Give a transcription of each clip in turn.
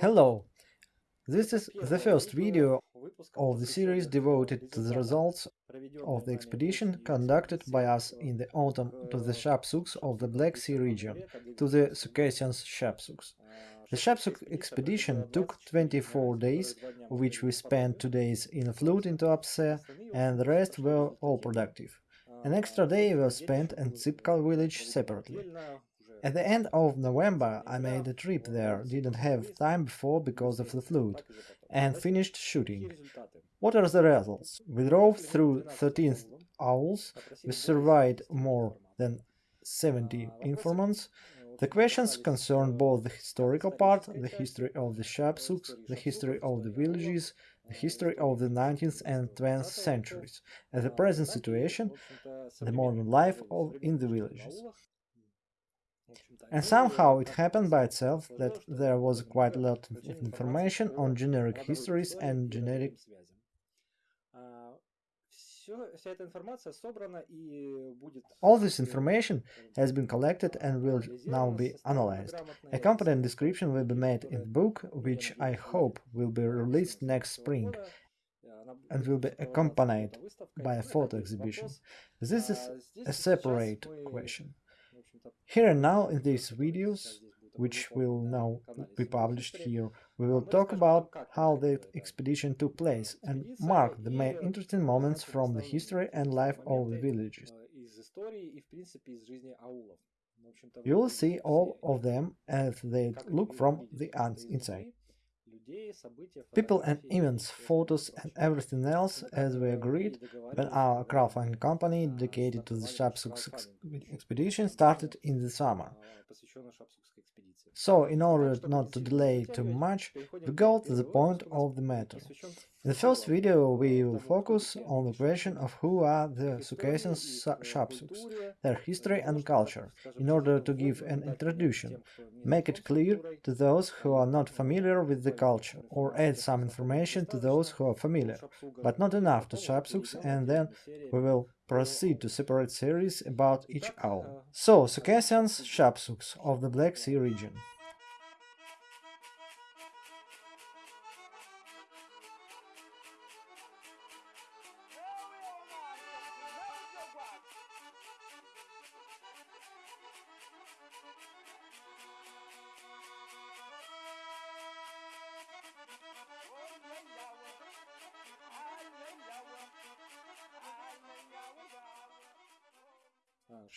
Hello! This is the first video of the series devoted to the results of the expedition conducted by us in the autumn to the Shapsuks of the Black Sea region, to the Circassians Shapsuks. The Shapsuk expedition took 24 days, of which we spent 2 days in a flude in Tuapse, and the rest were all productive. An extra day was spent in Tsipkal village separately. At the end of November I made a trip there, didn't have time before because of the fluid, and finished shooting. What are the results? We drove through 13 auls, we surveyed more than 70 informants. The questions concern both the historical part, the history of the Shapsuks, the history of the villages, the history of the 19th and 20th centuries, and the present situation, the modern life of, in the villages. And somehow it happened by itself that there was quite a lot of information on generic histories and generic all this information has been collected and will now be analyzed. Accompanying description will be made in the book, which I hope will be released next spring and will be accompanied by a photo exhibition. This is a separate question. Here and now in these videos, which will now be published here, we will talk about how the expedition took place and mark the main interesting moments from the history and life of the villages. You will see all of them as they look from the inside. People and events, photos and everything else, as we agreed, when our crowdfunding company dedicated to the Shapsuk expedition started in the summer. So, in order not to delay too much, we go to the point of the matter. In the first video we will focus on the question of who are the Circassian Shapsuks, their history and culture, in order to give an introduction, make it clear to those who are not familiar with the culture, or add some information to those who are familiar, but not enough to Shapsuks, and then we will proceed to separate series about each aul. So, Circassians Shapsuks of the Black Sea region.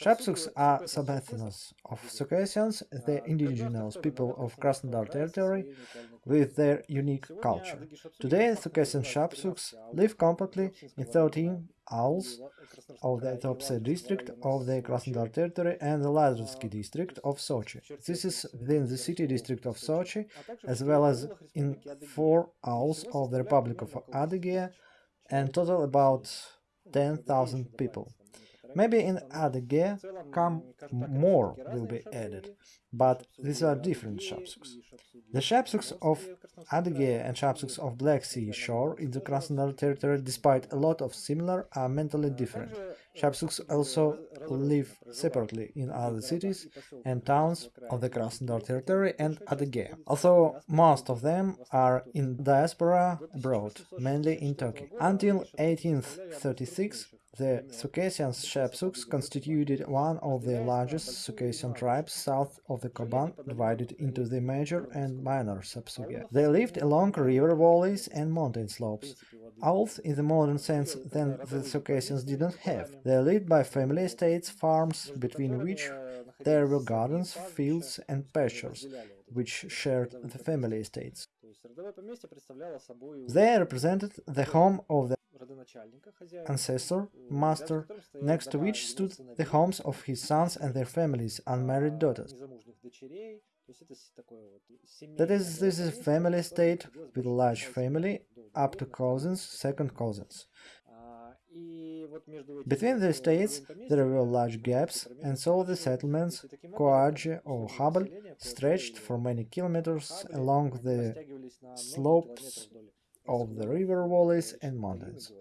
Shapsuks are subethnos of Circassians, the indigenous people of Krasnodar territory, with their unique culture. Today, Circassian Shapsuks live completely in 13 auls of the Tuapse district of the Krasnodar territory and the Lazarevsky district of Sochi. This is within the city district of Sochi, as well as in four auls of the Republic of Adygea, and total about 10,000 people. Maybe in Adygea come more will be added, but these are different Shapsuks. The Shapsuks of Adygea and Shapsuks of Black Sea shore in the Krasnodar territory, despite a lot of similar, are mentally different. Shapsuks also live separately in other cities and towns of the Krasnodar territory and Adygea, although most of them are in diaspora abroad, mainly in Turkey. Until 1836, the Circassian Shapsuks constituted one of the largest Circassian tribes south of the Kuban, divided into the major and minor Shapsugia. They lived along river valleys and mountain slopes. Auls, in the modern sense, then the Circassians didn't have. They lived by family estates, farms, between which there were gardens, fields and pastures, which shared the family estates. They represented the home of the ancestor, master, next to which stood the homes of his sons and their families, unmarried daughters. That is, this is a family state with a large family, up to cousins, second cousins. Between the states there were large gaps, and so the settlements, Koadje or Habal, stretched for many kilometers along the slopes of the river valleys and mountains.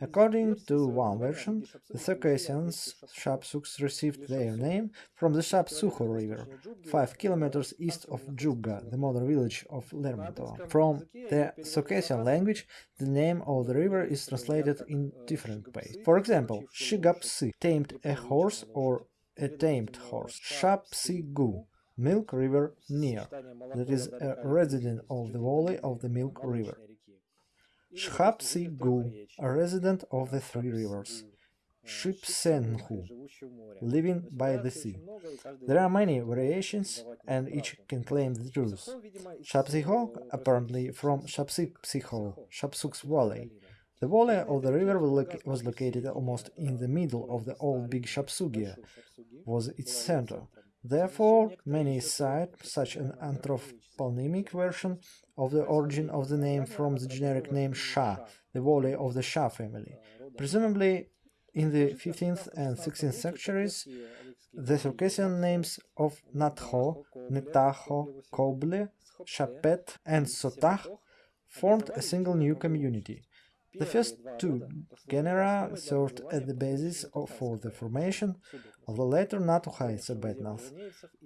According to one version, the Circassians Shapsuks received their name from the Shapsukho River, 5 kilometers east of Jugga, the modern village of Lermontov. From the Circassian language, the name of the river is translated in different ways. For example, Shigapsi, tamed a horse or a tamed horse. Shapsigu, Milk River near, that is a resident of the valley of the Milk River. Shapsigu, a resident of the Three Rivers. Shipsenhu, living by the sea. There are many variations, and each can claim the truth. Shapsiho, apparently from Shapsipsiho, Shapsuk's Valley. The valley of the river was located almost in the middle of the old Big Shapsugia, was its center. Therefore, many cite such an anthroponymic version of the origin of the name from the generic name Shah, the valley of the Shah family. Presumably, in the 15th and 16th centuries, the Circassian names of Natho, Netaho, Koble, Shapet, and Sotah formed a single new community. The first two genera served as the basis for the formation of the later Natuhai subethnos,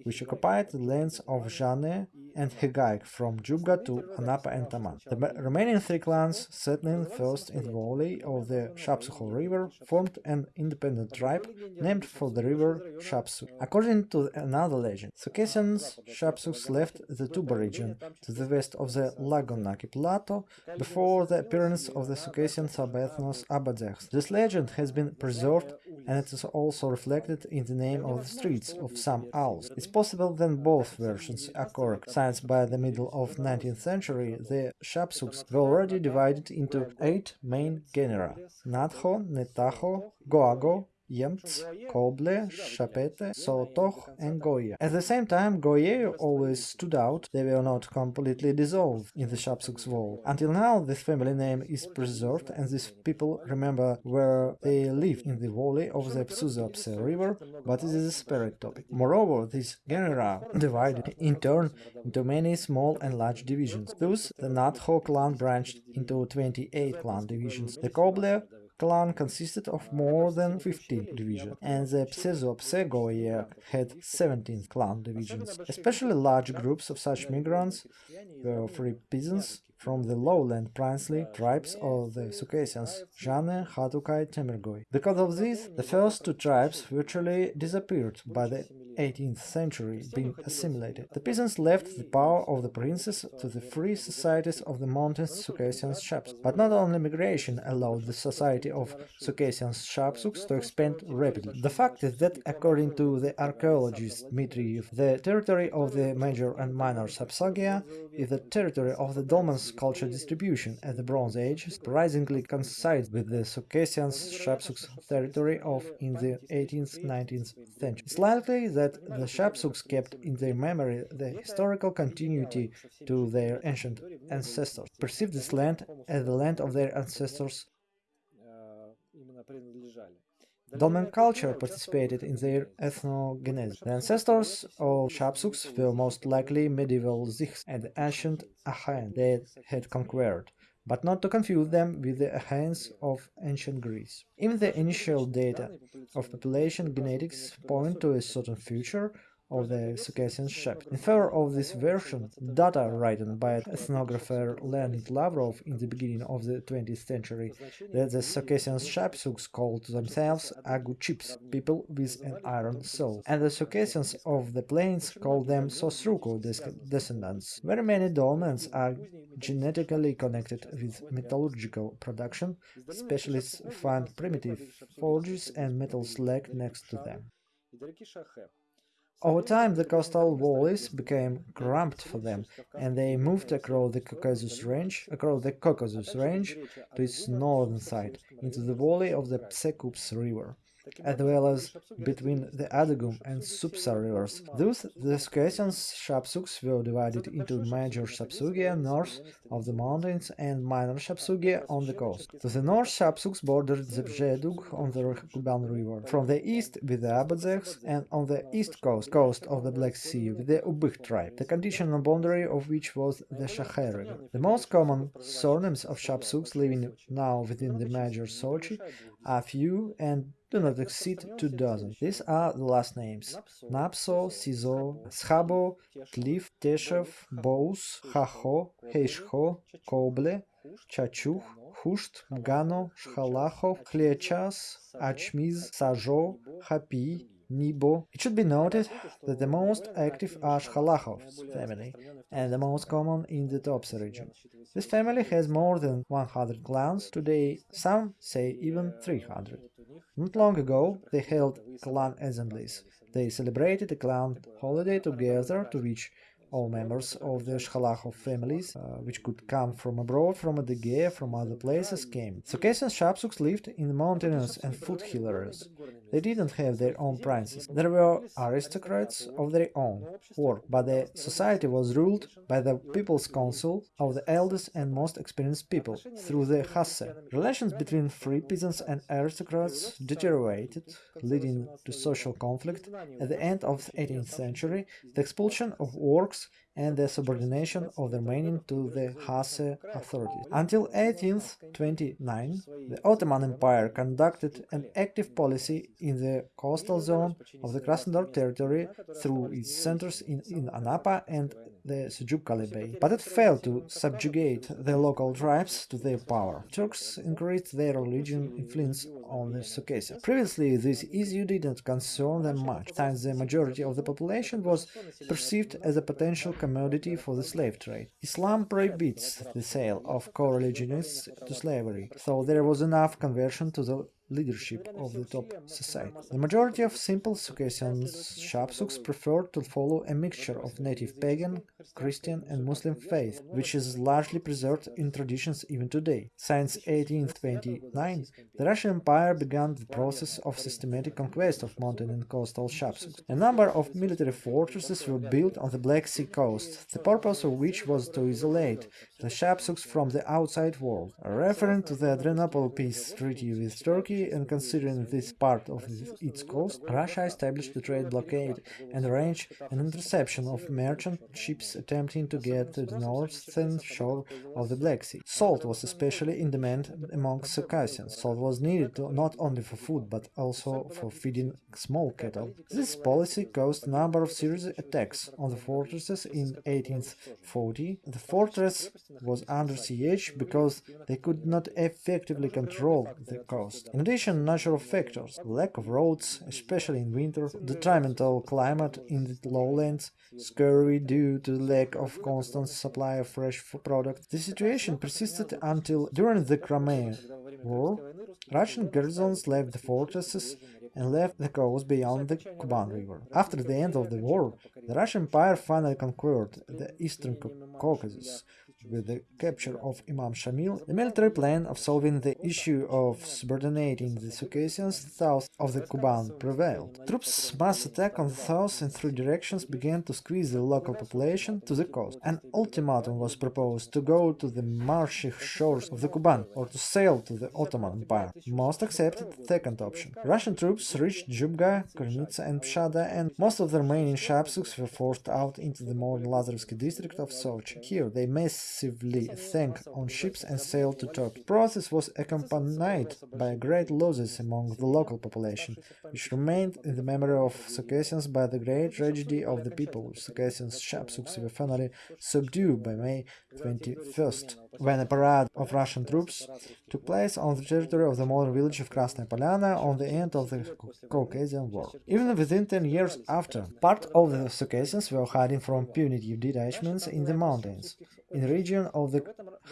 which occupied the lands of Jane and Hegaik from Jugga to Anapa and Taman. The remaining three clans, settling first in the valley of the Shapsukho River, formed an independent tribe named for the river Shapsuk. According to another legend, Circassians Shapsuks left the Tuba region to the west of the Lagonaki Plateau before the appearance of the Circassian subethnos Abadzeks. This legend has been preserved and it is also reflected in the name of the streets of some auls. It's possible that both versions are correct, since by the middle of 19th century the Shapsuks were already divided into eight main genera – Natho, Netaho, Goago, Yemts, Koble, Shapete, Sotoch, and Goya. At the same time, Goye always stood out, they were not completely dissolved in the Shapsuk's wall. Until now, this family name is preserved and these people remember where they live in the valley of the Psuzapse river, but it is a separate topic. Moreover, these genera divided in turn into many small and large divisions. Thus, the Natho clan branched into 28 clan divisions. The Koble clan consisted of more than 15 divisions, and the Psezopsegoye had 17 clan divisions. Especially large groups of such migrants were free peasants from the lowland princely tribes of the Circassians, Jane, Hatukai, Temergoi. Because of this, the first two tribes virtually disappeared by the 18th century, being assimilated. The peasants left the power of the princes to the free societies of the mountain Circassian Shapsuks. But not only migration allowed the society of Circassian Shapsuks to expand rapidly. The fact is that, according to the archaeologist Dmitriev, the territory of the major and minor Shapsugia is the territory of the Dolmens culture distribution at the Bronze Age surprisingly coincides with the Circassian Shapsuks territory of in the 18th-19th century. It's likely that the Shapsuks kept in their memory the historical continuity to their ancient ancestors, perceived this land as the land of their ancestors uh, Dolmen culture participated in their ethnogenesis. The ancestors of Shapsuks were most likely medieval Zichs and ancient Achaeans they had conquered, but not to confuse them with the Achaeans of ancient Greece. Even the initial data of population genetics point to a certain future of the Circassian shepherd. In favor of this version, data written by ethnographer Leonid Lavrov in the beginning of the 20th century that the Circassian Shapsuks called themselves Aguchips, people with an iron soul, and the Circassians of the plains called them Sosruko descendants. Very many dolmens are genetically connected with metallurgical production, specialists find primitive forges and metal slag next to them. Over time, the coastal valleys became cramped for them, and they moved across the Caucasus Range, across the Caucasus Range to its northern side, into the valley of the Psekups River. As well as between the Adugum and Supsa rivers. Thus, the Circassian Shapsuks were divided into major Shapsugia north of the mountains and minor Shapsugia on the coast. To the north, Shapsuks bordered the Bzedug on the Kuban River, from the east with the Abadzeks, and on the east coast, coast of the Black Sea with the Ubykh tribe, the conditional boundary of which was the Shakhay River. The most common surnames of Shapsuks living now within the major Sochi are few and do not exceed two dozen. These are the last names Napso, Sizo, Schabo, Tlif, Teshev, Bous, Haho, Heishho, Koble, Chachuch, Husht, Gano, Shhalachov, Khliachas, Achmiz, Sajo, Hapi, Nibo. It should be noted that the most active are Shhalachov's family and the most common in the Tuapse region. This family has more than 100 clans, today some say even 300. Not long ago they held clan assemblies. They celebrated a clan holiday together to which all members of the Shhalachov families, uh, which could come from abroad, from the Adygea, from other places, came. Circassian Shapsuks lived in the mountainous and foothill areas. They didn't have their own princes. There were aristocrats of their own work, but the society was ruled by the People's Council of the eldest and most experienced people, through the Hasse. Relations between free peasants and aristocrats deteriorated, leading to social conflict. At the end of the 18th century, the expulsion of works and the subordination of the remaining to the Hase authorities. Until 1829, the Ottoman Empire conducted an active policy in the coastal zone of the Krasnodar territory through its centers in, in Anapa and the Seljuk Bay, but it failed to subjugate the local tribes to their power. Turks increased their religion influence on the Circassians. Previously, this issue didn't concern them much, since the majority of the population was perceived as a potential commodity for the slave trade. Islam prohibits the sale of co-religionists to slavery, so there was enough conversion to the leadership of the top society. The majority of simple Circassian Shapsuks preferred to follow a mixture of native pagan, Christian and Muslim faith, which is largely preserved in traditions even today. Since 1829, the Russian Empire began the process of systematic conquest of mountain and coastal Shapsuks. A number of military fortresses were built on the Black Sea coast, the purpose of which was to isolate the Shapsuks from the outside world. Referring to the Adrianople peace treaty with Turkey, and considering this part of its coast, Russia established a trade blockade and arranged an interception of merchant ships attempting to get to the northern shore of the Black Sea. Salt was especially in demand among Circassians. Salt was needed to, not only for food but also for feeding small cattle. This policy caused a number of serious attacks on the fortresses in 1840. The fortress was under siege because they could not effectively control the coast. In addition, natural factors, lack of roads, especially in winter, detrimental climate in the lowlands, scurvy due to the lack of constant supply of fresh products. The situation persisted until during the Crimean War, Russian garrisons left the fortresses and left the coast beyond the Kuban River. After the end of the war, the Russian Empire finally conquered the eastern Caucasus, with the capture of Imam Shamil, the military plan of solving the issue of subordinating the Circassians south of the Kuban prevailed. Troops' mass attack on the south in three directions began to squeeze the local population to the coast. An ultimatum was proposed to go to the marshy shores of the Kuban or to sail to the Ottoman Empire. Most accepted the second option. Russian troops reached Jubga, Kornitsa and Pshada and most of the remaining Shapsuks were forced out into the modern Lazarevsky district of Sochi. Here they massively massively sank on ships and sailed to. The process was accompanied by great losses among the local population, which remained in the memory of Circassians by the great tragedy of the people. Circassians Shapsuks were finally subdued by May 21st, when a parade of Russian troops took place on the territory of the modern village of Krasnaya Polyana on the end of the Caucasian War. Even within 10 years after, part of the Circassians were hiding from punitive detachments in the mountains in the region of the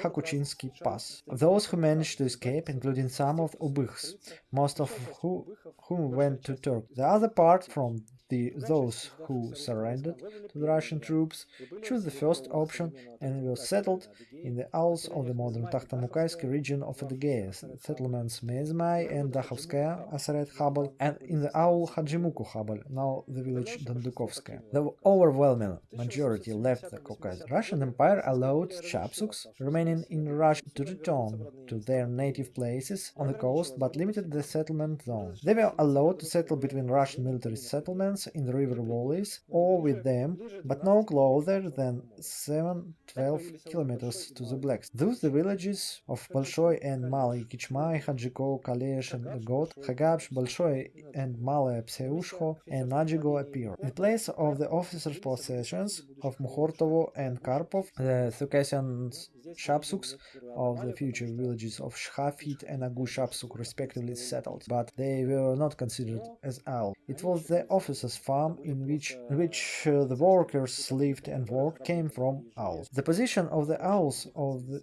Hakuchinsky Pass. Those who managed to escape, including some of Ubykhs, most of who, whom went to Turkey. The other part from the, those who surrendered to the Russian troops chose the first option and were settled in the auls of the modern Takhtamukaysky region of the Adygea, settlements Mezmai and Dakhovskaya, Aseret Khabal, and in the aul Hajimuku Khabal, now the village Dondukovskaya. The overwhelming majority left the Caucasus. Russian Empire allowed Shapsuks remaining in Russia to return to their native places on the coast but limited the settlement zone. They were allowed to settle between Russian military settlements in the river valleys or with them, but no closer than 7-12 kilometers to the blacks. Thus the villages of Bolshoy and Malay Kichmai, Hadjiko, Kalesh and Got, Khagabsh, Bolshoy and Malay Pseushko and Najigo appear. In place of the officers' possessions of Mukhortovo and Karpov, the Circassian Shapsuks of the future villages of Shkhafit and Agu Shapsuk respectively settled, but they were not considered as al. It was the officers' farm in which, which uh, the workers lived and worked came from auls. The position of the auls of the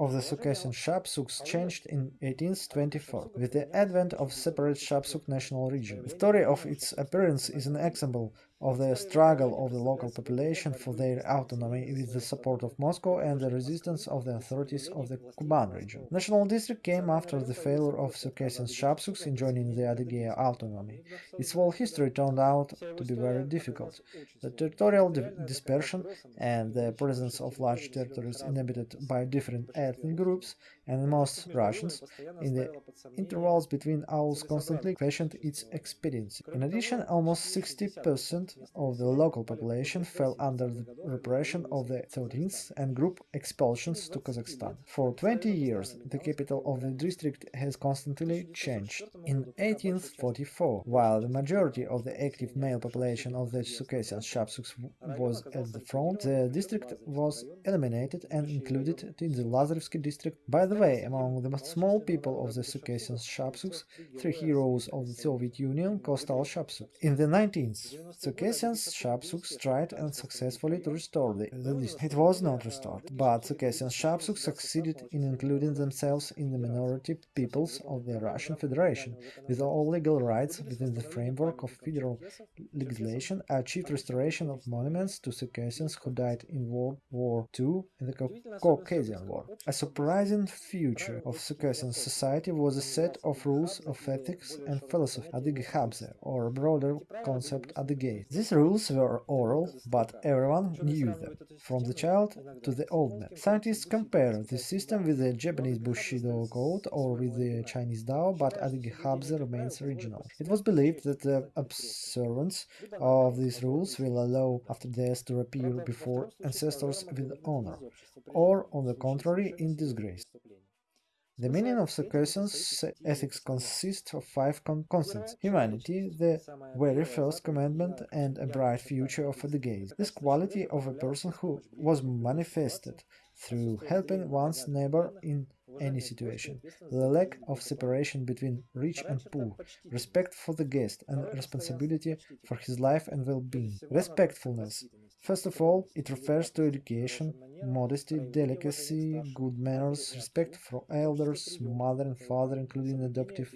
of the Circassian Shapsuks changed in 1824 with the advent of separate Shapsuk national region. The story of its appearance is an example of the struggle of the local population for their autonomy with the support of Moscow and the resistance of the authorities of the Kuban region. National district came after the failure of Circassian Shapsuks in joining the Adygea autonomy. Its whole history turned out to be very difficult. The territorial di dispersion and the presence of large territories inhabited by different ethnic groups and most Russians in the intervals between auls constantly questioned its expediency. In addition, almost 60% of the local population fell under the repression of the 13th and group expulsions to Kazakhstan. For 20 years, the capital of the district has constantly changed. In 1844, while the majority of the active male population of the Circassian Shapsuks was at the front, the district was eliminated and included in the Lazarevsky district. By the way, among the small people of the Circassian Shapsuks, three heroes of the Soviet Union, Kostal Shapsuk. In the 19th, Circassians Shapsuks tried unsuccessfully to restore the, the list. It was not restored, but Circassian Shapsuks succeeded in including themselves in the minority peoples of the Russian Federation, with all legal rights within the framework of federal legislation, achieved restoration of monuments to Circassians who died in World War II and the Caucasian War. A surprising future of Circassian society was a set of rules of ethics and philosophy, Adygehabze, or a broader concept Adygei. These rules were oral, but everyone knew them, from the child to the old man. Scientists compare this system with the Japanese Bushido code or with the Chinese Dao, but Adygehabze remains original. It was believed that the observance of these rules will allow after death to appear before ancestors with honor, or, on the contrary, in disgrace. The meaning of the Circassian's ethics consists of five con constants. Humanity, the very first commandment, and a bright future of the gaze. This quality of a person who was manifested through helping one's neighbor in any situation, the lack of separation between rich and poor, respect for the guest, and responsibility for his life and well-being. Respectfulness. First of all, it refers to education, modesty, delicacy, good manners, respect for elders, mother and father, including adoptive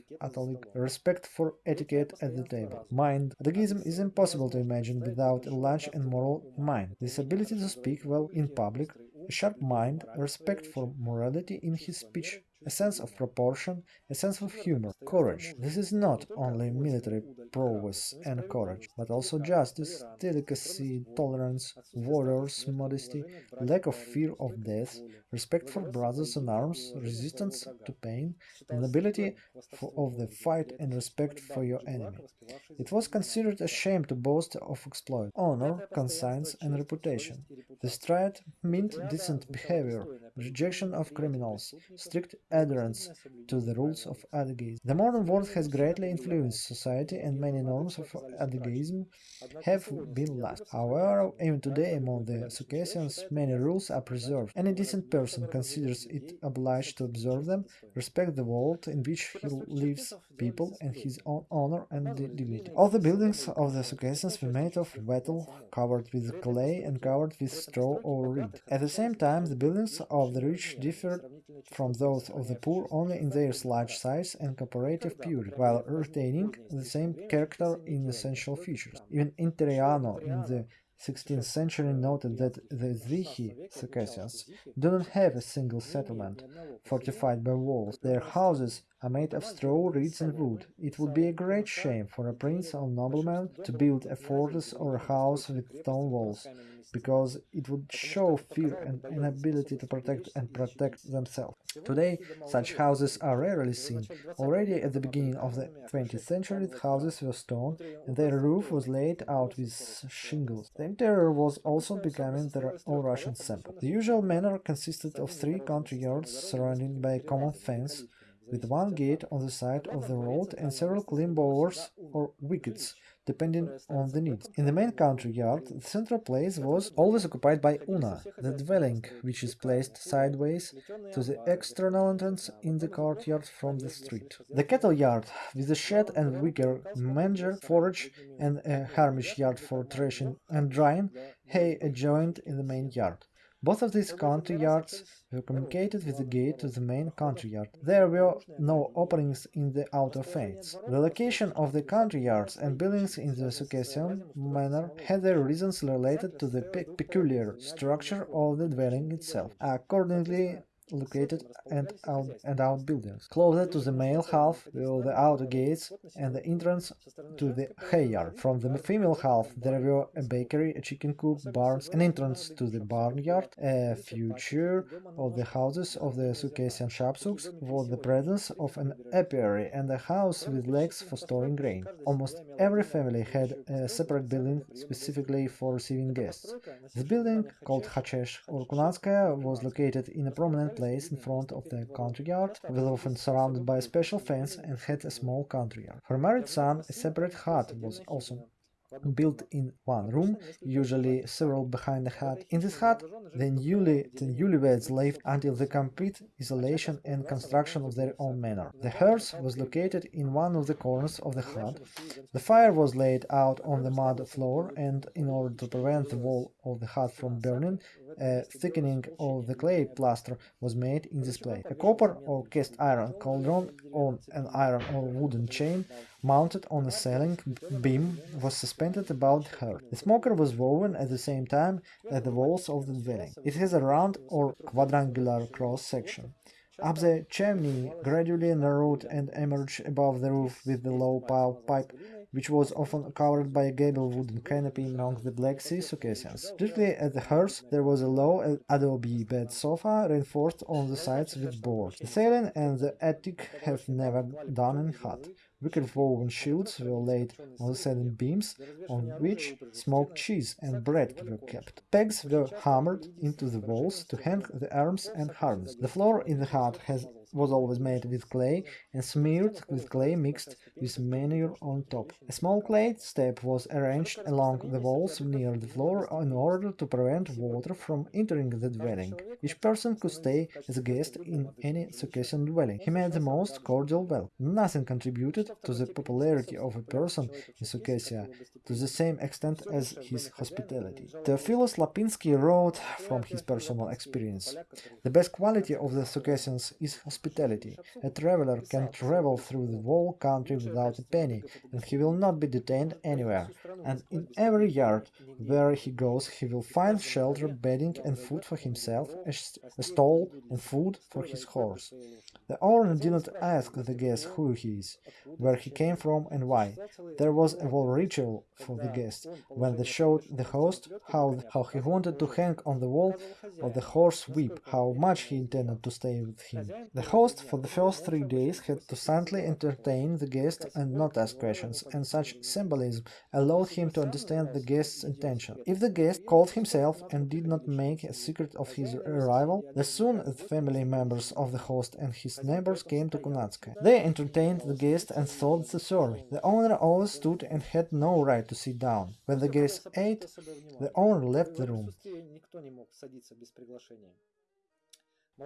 respect for etiquette at the table. Mind. Adygeism is impossible to imagine without a large and moral mind. This ability to speak well in public, sharp mind, respect for morality in his speech, a sense of proportion, a sense of humor, courage. This is not only military prowess and courage, but also justice, delicacy, tolerance, warriors, modesty, lack of fear of death, respect for brothers in arms, resistance to pain, nobility of the fight and respect for your enemy. It was considered a shame to boast of exploit, honor, conscience and reputation. The stride meant decent behavior, rejection of criminals, strict adherence to the rules of Adygeism. The modern world has greatly influenced society and many norms of Adygeism have been lost. However, even today among the Circassians many rules are preserved. Any decent person considers it obliged to observe them, respect the world in which he lives, people, and his own honor and dignity. All the buildings of the Circassians were made of wattle, covered with clay and covered with straw or reed. At the same time, the buildings of the rich differed from those of of the poor only in their large size and comparative purity, while retaining the same character in essential features. Even Interiano in the 16th century noted that the Zvichi Circassians do not have a single settlement fortified by walls. Their houses are made of straw, reeds and wood. It would be a great shame for a prince or nobleman to build a fortress or a house with stone walls, because it would show fear and inability to protect and protect themselves. Today, such houses are rarely seen. Already at the beginning of the 20th century, the houses were stone and their roof was laid out with shingles. The interior was also becoming the all-Russian sample. The usual manor consisted of three country yards surrounded by a common fence, with one gate on the side of the road and several clean bowers or wickets depending on the needs. In the main country yard, the central place was always occupied by una, the dwelling, which is placed sideways to the external entrance in the courtyard from the street. The cattle yard, with a shed and wicker manger, forage, and a harmish yard for threshing and drying hay adjoined in the main yard. Both of these country yards were communicated with the gate to the main country yard. There were no openings in the outer fence. The location of the country yards and buildings in the Circassian manner had their reasons related to the pe peculiar structure of the dwelling itself. Accordingly, located and out and out buildings. Closer to the male half were the outer gates and the entrance to the hay yard. From the female half there were a bakery, a chicken coop, barns, an entrance to the barnyard. A feature of the houses of the Circassian Shapsuks was the presence of an apiary and a house with legs for storing grain. Almost every family had a separate building specifically for receiving guests. The building, called Hachesh or Kunatskaya, was located in a prominent place in front of the country yard, was often surrounded by a special fence and had a small country yard. For married son, a separate hut was also built in one room, usually several behind the hut. In this hut, the newly the newlyweds lived until the complete isolation and construction of their own manor. The hearth was located in one of the corners of the hut. The fire was laid out on the mud floor, and in order to prevent the wall of the hut from burning, a uh, thickening of the clay plaster was made in this place. A copper or cast iron cauldron on an iron or wooden chain mounted on a ceiling beam was suspended about the hearth. The smoker was woven at the same time at the walls of the dwelling. It has a round or quadrangular cross section. Up the chimney gradually narrowed and emerged above the roof with the low pipe which was often covered by a gable wooden canopy among the Black Sea Circassians. Directly at the hearth there was a low adobe bed sofa reinforced on the sides with boards. The ceiling and the attic have never done in hut. Wicker woven shields were laid on the seven beams, on which smoked cheese and bread were kept. Pegs were hammered into the walls to hang the arms and harness. The floor in the hut has was always made with clay and smeared with clay mixed with manure on top. A small clay step was arranged along the walls near the floor in order to prevent water from entering the dwelling. Each person could stay as a guest in any Circassian dwelling. He made the most cordial welcome. Nothing contributed to the popularity of a person in Circassia to the same extent as his hospitality. Theophilus Lapinsky wrote from his personal experience, The best quality of the Circassians is hospitality hospitality. A traveler can travel through the whole country without a penny, and he will not be detained anywhere. And in every yard where he goes he will find shelter, bedding and food for himself, a stall and food for his horse. The owner did not ask the guest who he is, where he came from and why. There was a whole ritual for the guest, when they showed the host how, how he wanted to hang on the wall or the horse whip, how much he intended to stay with him. The host for the first three days had to silently entertain the guest and not ask questions, and such symbolism allowed him to understand the guest's intention. If the guest called himself and did not make a secret of his arrival, the soon the family members of the host and his neighbors came to Kunatskaya. They entertained the guest and thought the story. The owner always stood and had no right to sit down. When the guest ate, the owner left the room.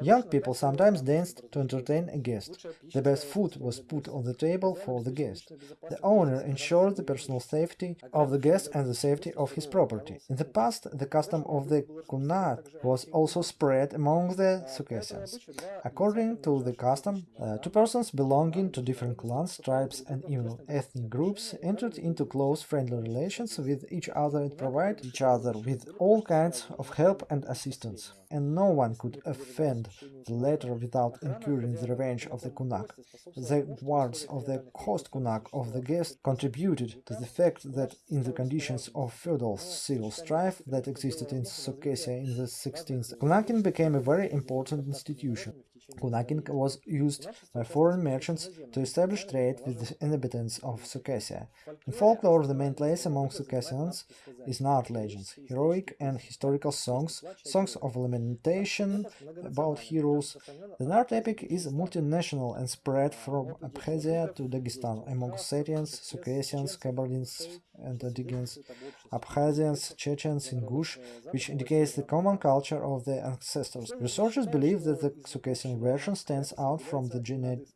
Young people sometimes danced to entertain a guest. The best food was put on the table for the guest. The owner ensured the personal safety of the guest and the safety of his property. In the past, the custom of the kunat was also spread among the Circassians. According to the custom, uh, two persons belonging to different clans, tribes and even ethnic groups entered into close friendly relations with each other and provided each other with all kinds of help and assistance and no one could offend the latter without incurring the revenge of the Kunak. The words of the host Kunak of the guest contributed to the fact that in the conditions of feudal civil strife that existed in Circassia in the 16th, Kunakin became a very important institution. Kunakin was used by foreign merchants to establish trade with the inhabitants of Circassia. In folklore, the main place among Circassians is Nart legends, heroic and historical songs, songs of lamentation about heroes. The Nart epic is multinational and spread from Abkhazia to Dagestan among Ossetians, Circassians, Kabardins, and Adigans, Abkhazians, Chechens, Ingush, which indicates the common culture of the ancestors. Researchers believe that the Circassian version stands out from the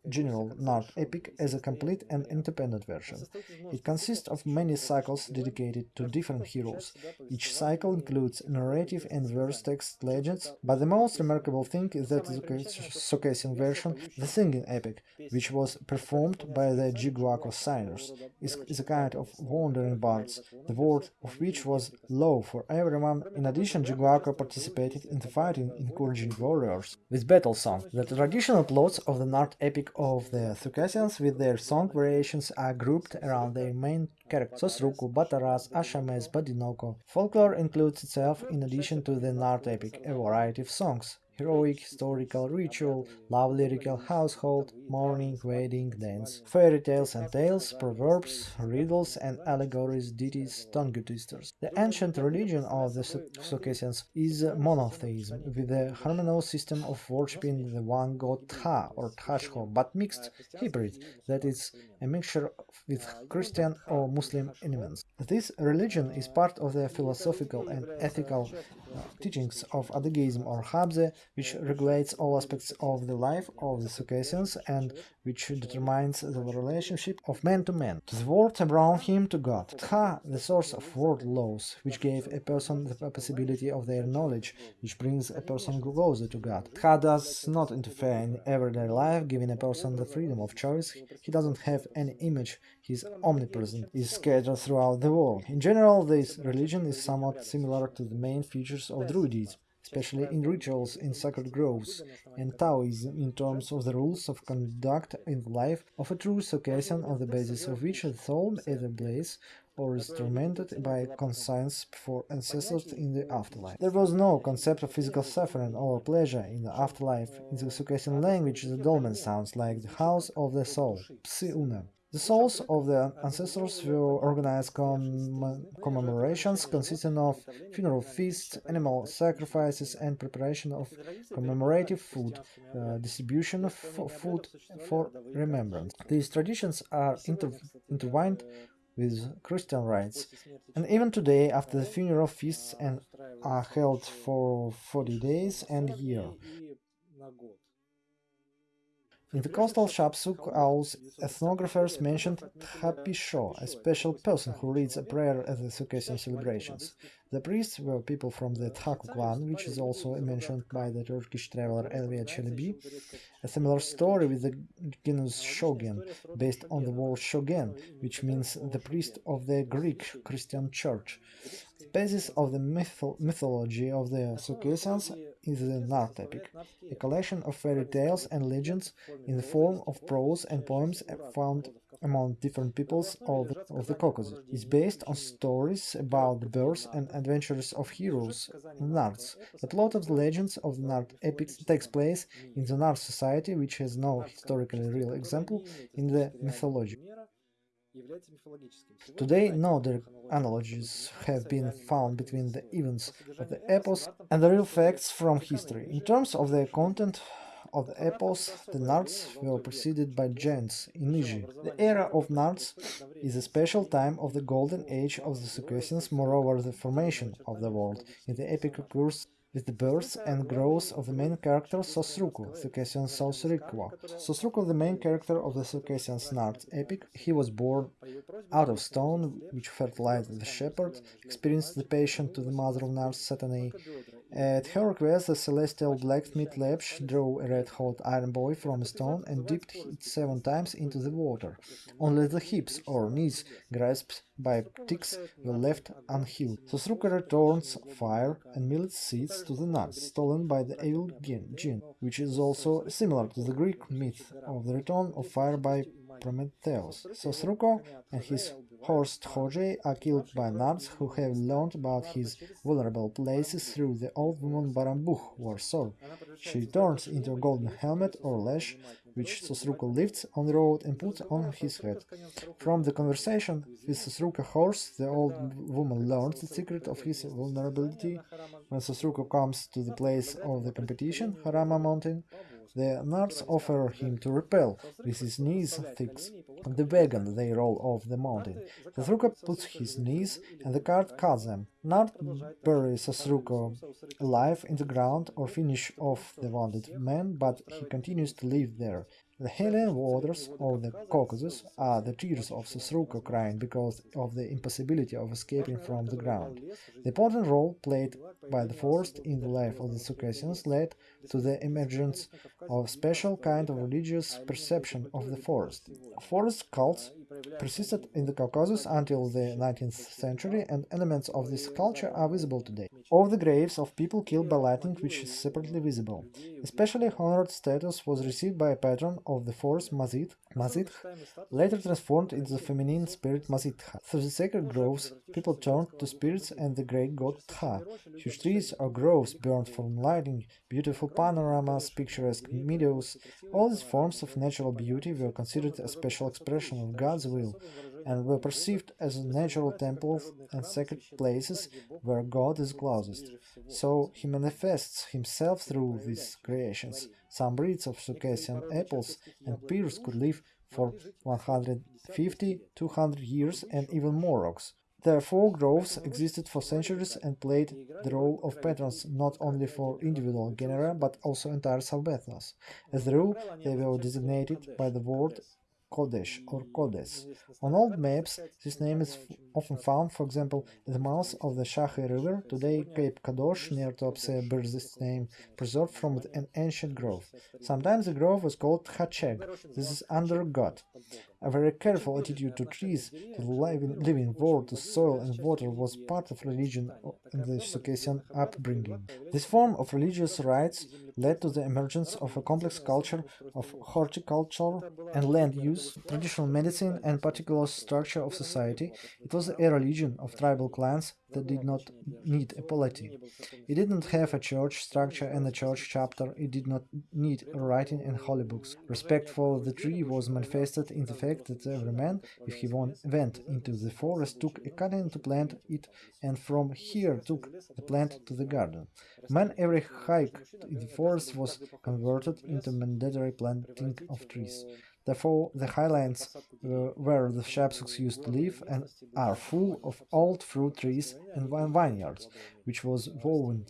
general Nart epic as a complete and independent version. It consists of many cycles dedicated to different heroes. Each cycle includes narrative and verse text legends, but the most remarkable thing is that the Circassian version, the singing epic, which was performed by the Jiguaco singers, is, is a kind of wandering bards, the word of which was law for everyone. In addition, Jiguaco participated in the fighting, encouraging warriors with battle song. The traditional plots of the Nart epic of the Circassians with their song variations are grouped around their main characters Sosruku, Bataras, Ashames, Badinoko. Folklore includes itself, in addition to the Nart epic, a variety of songs heroic historical ritual, love lyrical household, mourning, wedding, dance, fairy tales and tales, proverbs, riddles and allegories, ditties, tongue twisters. The ancient religion of the Circassians is monotheism, with a harmonious system of worshipping the one god Tha or Tashko, but mixed hybrid, that is, a mixture with Christian or Muslim elements. This religion is part of the philosophical and ethical teachings of Adygeism or Habze, which regulates all aspects of the life of the Circassians and which determines the relationship of man to man, to the world around him to God. Tha, the source of world laws, which gave a person the possibility of their knowledge, which brings a person closer to God. Tha does not interfere in everyday life, giving a person the freedom of choice. He doesn't have any image, he is omnipresent, is scattered throughout the world. In general, this religion is somewhat similar to the main features of Druidism especially in rituals in sacred groves, and Taoism in terms of the rules of conduct in the life of a true Circassian on the basis of which the soul either blaze or is tormented by conscience for ancestors in the afterlife. There was no concept of physical suffering or pleasure in the afterlife. In the Circassian language, the dolmen sounds like the house of the soul, psi-una. The souls of the ancestors will organize comm commemorations consisting of funeral feasts, animal sacrifices, and preparation of commemorative food, uh, distribution of food for remembrance. These traditions are inter intertwined with Christian rites, and even today, after the funeral feasts and are held for 40 days and year. In the coastal Shapsuk auls, ethnographers mentioned Thapisho, a special person who reads a prayer at the Circassian celebrations. The priests were people from the Thaku clan, which is also mentioned by the Turkish traveler Evliya Çelebi. A similar story with the genus Shogen, based on the word Shogen, which means the priest of the Greek Christian church. The basis of the mytho mythology of the Circassians is the Nart epic, a collection of fairy tales and legends in the form of prose and poems found among different peoples of, of the Caucasus. It's based on stories about the birth and adventures of heroes, Narts. The plot of the legends of the Nart epics takes place in the Nart society, which has no historically real example in the mythology. Today, no direct analogies have been found between the events of the epos and the real facts from history. In terms of the content, of the epos, the Narts were preceded by giants in Egypt. The era of Narts is a special time of the golden age of the Circassians, moreover the formation of the world. In the epic occurs with the birth and growth of the main character Sosruku, Circassian Sosrikwa. Sosruku, the main character of the Circassian Nart epic, he was born out of stone, which fertilized the shepherd, experienced the patient to the mother of Nars Satanae. At her request, the celestial blacksmith Lepsh drew a red-hot iron boy from a stone and dipped it seven times into the water. Only the hips or knees grasped by ticks were left unhealed. Sosruka returns fire and millet seeds to the nuts, stolen by the evil jinn, which is also similar to the Greek myth of the return of fire by Prometheus. Sosruko and his horse Tchoje are killed by Narts who have learned about his vulnerable places through the old woman Barambuch war sword. She turns into a golden helmet or lash which Sosruko lifts on the road and puts on his head. From the conversation with Sosruka horse, the old woman learns the secret of his vulnerability. When Sosruko comes to the place of the competition, Harama mountain, the Narts offer him to repel with his knees fixed on the wagon they roll off the mountain. Sosruko puts his knees and the cart cuts them. Nart buries Sosruko alive in the ground or finish off the wounded man, but he continues to live there. The Helian waters of the Caucasus are the tears of Sosruko crying because of the impossibility of escaping from the ground. The important role played by the forest in the life of the Circassians led to the emergence of a special kind of religious perception of the forest. Forest cults persisted in the Caucasus until the 19th century and elements of this culture are visible today. All the graves of people killed by lightning which is separately visible. Especially honored status was received by a patron of the forest Mazit, Mazitch, later transformed into the feminine spirit Mazitha. Through the sacred groves, people turned to spirits and the great god Tha. Huge trees or groves burned from lightning, beautiful panoramas, picturesque meadows, all these forms of natural beauty were considered a special expression of God's will and were perceived as natural temples and sacred places where God is closest. So he manifests himself through these creations. Some breeds of Circassian apples and pears could live for 150, 200 years and even more rocks. Therefore, groves existed for centuries and played the role of patrons not only for individual genera but also entire subethnos. As a rule, they were designated by the word Kodesh or Kodes. On old maps, this name is often found, for example, at the mouth of the Shahe River, today Cape Kadosh near Tuapse bears this name, preserved from an ancient grove. Sometimes the grove was called Hacheg, this is under God. A very careful attitude to trees, to the living, living world, to soil and water was part of religion in the Circassian upbringing. This form of religious rites led to the emergence of a complex culture of horticulture and land use, traditional medicine and particular structure of society. It was a religion of tribal clans that did not need a polity. It did not have a church structure and a church chapter, it did not need writing and holy books. Respect for the tree was manifested in the that every man, if he went into the forest, took a cutting to plant it and from here took the plant to the garden. Man every hike in the forest was converted into mandatory planting of trees. Therefore, the highlands uh, where the Shapsuks used to live and are full of old fruit trees and vineyards, which was woven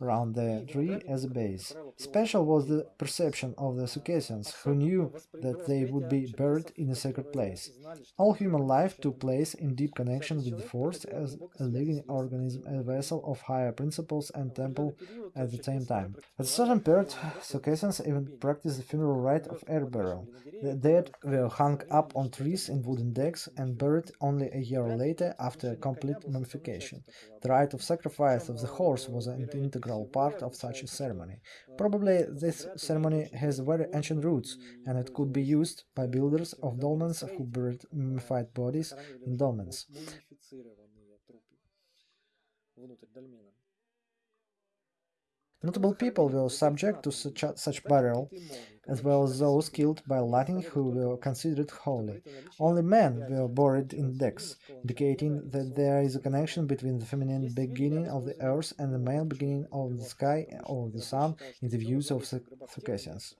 around the tree as a base. Special was the perception of the Circassians, who knew that they would be buried in a sacred place. All human life took place in deep connection with the forest as a living organism, a vessel of higher principles and temple at the same time. At a certain period, Circassians even practiced the funeral rite of air burial. The dead were hung up on trees in wooden decks and buried only a year later after complete mummification. The rite of sacrifice of the horse was an integral part of such a ceremony. Probably this ceremony has very ancient roots, and it could be used by builders of dolmens who buried mummified bodies in dolmens. Notable people were subject to such, such burial, as well as those killed by lightning who were considered holy. Only men were buried in decks, indicating that there is a connection between the feminine beginning of the earth and the male beginning of the sky or the sun in the views of Circassians.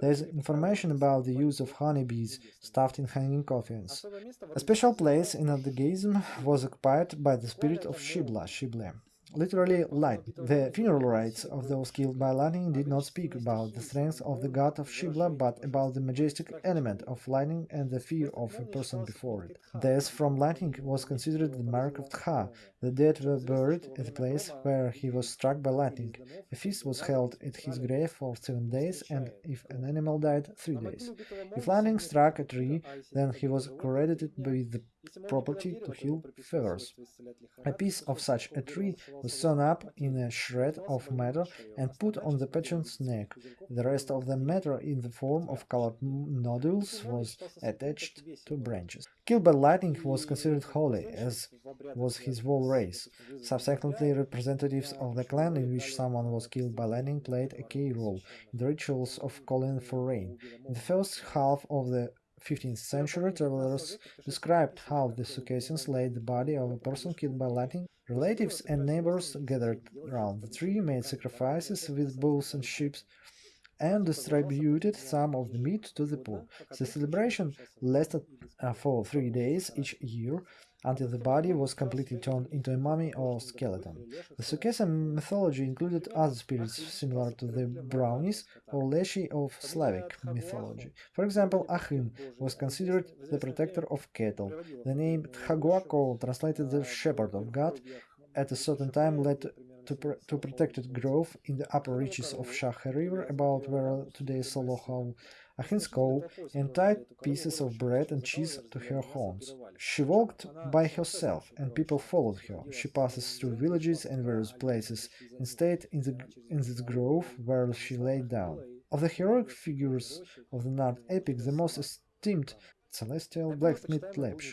There is information about the use of honeybees stuffed in hanging coffins. A special place in Adygeism was occupied by the spirit of Shibla, Shible. Literally light. The funeral rites of those killed by lightning did not speak about the strength of the god of Shivla, but about the majestic element of lightning and the fear of a person before it. Death from lightning was considered the mark of Tha. The dead were buried at the place where he was struck by lightning. A feast was held at his grave for seven days, and if an animal died, three days. If lightning struck a tree, then he was credited with the property to heal fevers. A piece of such a tree was sewn up in a shred of metal and put on the patient's neck. The rest of the matter in the form of colored nodules was attached to branches. Killed by lightning was considered holy, as was his whole race. Subsequently, representatives of the clan in which someone was killed by lightning played a key role in the rituals of calling for rain. In the first half of the 15th century travelers described how the Circassians laid the body of a person killed by lightning. Relatives and neighbors gathered around the tree, made sacrifices with bulls and sheep, and distributed some of the meat to the poor. The celebration lasted uh, for three days each year, until the body was completely turned into a mummy or skeleton. The Circassian mythology included other spirits similar to the brownies or leshy of Slavic mythology. For example, Achin was considered the protector of cattle. The name Tchaguaco, translated the shepherd of God, at a certain time led to, pr to protected growth in the upper reaches of Shakha River, about where today Solohov Achinskov and tied pieces of bread and cheese to her horns. She walked by herself, and people followed her. She passes through villages and various places, and stayed in, the, in this grove where she lay down. Of the heroic figures of the Nart epic, the most esteemed celestial blacksmith Tlepsh,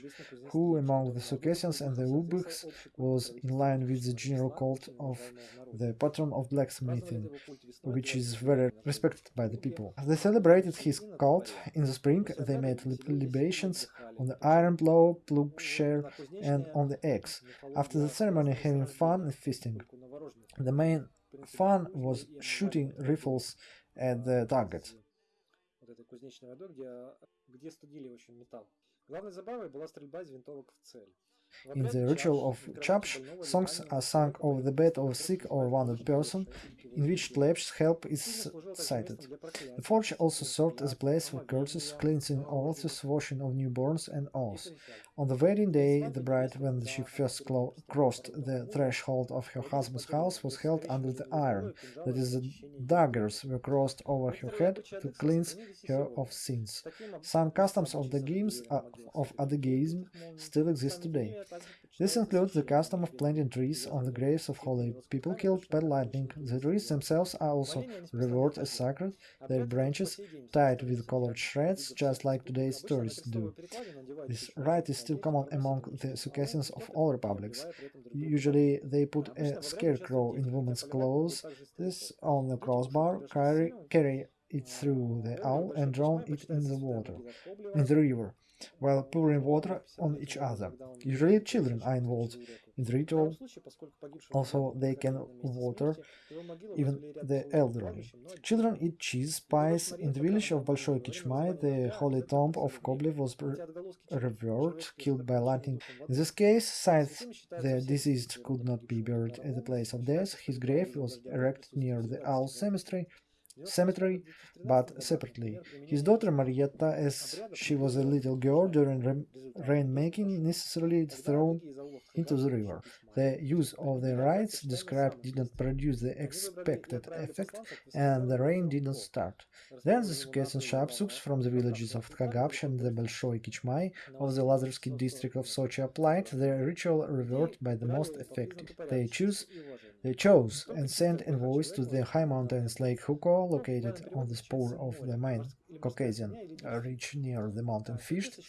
who among the Circassians and the Ubykhs was in line with the general cult of the patron of blacksmithing, which is very respected by the people. They celebrated his cult in the spring, they made libations on the iron plow, plowshare, and on the axe. After the ceremony, having fun and feasting. The main fun was shooting rifles at the targets где студили, в общем, металл. Главной забавой была стрельба из винтовок в цель. In the ritual of Chapsh, songs are sung over the bed of a sick or wounded person, in which Lepsh's help is cited. The forge also served as a place for curses, cleansing altars, washing of newborns, and oaths. On the wedding day, the bride, when she first crossed the threshold of her husband's house, was held under the iron, that is, the daggers were crossed over her head to cleanse her of sins. Some customs of the games uh, of Adygeism still exist today. This includes the custom of planting trees on the graves of holy people killed by lightning. The trees themselves are also revered as sacred, their branches tied with colored shreds, just like today's tourists do. This rite is still common among the Circassians of all republics. Usually they put a scarecrow in women's clothes, this on a crossbar, carry, carry it through the aul and drown it in the water, in the river while pouring water on each other. Usually children are involved in the ritual, also they can water even the elderly. Children eat cheese pies. In the village of Bolshoi Kichmai, the holy tomb of Koblev was revered, killed by lightning. In this case, since the deceased could not be buried at the place of death, his grave was erected near the aul cemetery cemetery, but separately. His daughter Marietta, as she was a little girl during rain-making, necessarily thrown into the river. The use of the rites described did not produce the expected effect, and the rain did not start. Then the Circassian Shapsuks from the villages of Tkagapsh and the Bolshoi Kichmai of the Lazarevsky district of Sochi applied their ritual revert by the most effective. They choose they chose and sent envoys to the high mountains Lake Huko, located on the spur of the main Caucasian uh, ridge near the mountain Fisht,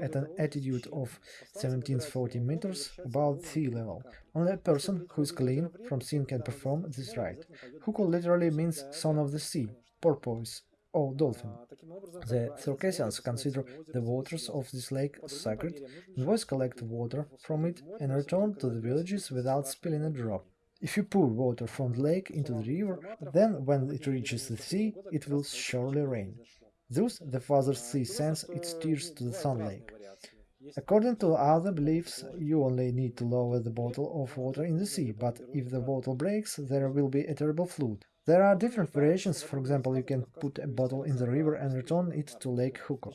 at an altitude of 1740 meters above sea level. Only a person who is clean from sin can perform this rite. Huko literally means son of the sea, porpoise, or dolphin. The Circassians consider the waters of this lake sacred, and always collect water from it and return to the villages without spilling a drop. If you pour water from the lake into the river, then when it reaches the sea, it will surely rain. Thus, the Father Sea sends its tears to the Sun Lake. According to other beliefs, you only need to lower the bottle of water in the sea, but if the bottle breaks, there will be a terrible flood. There are different variations, for example, you can put a bottle in the river and return it to Lake Huko.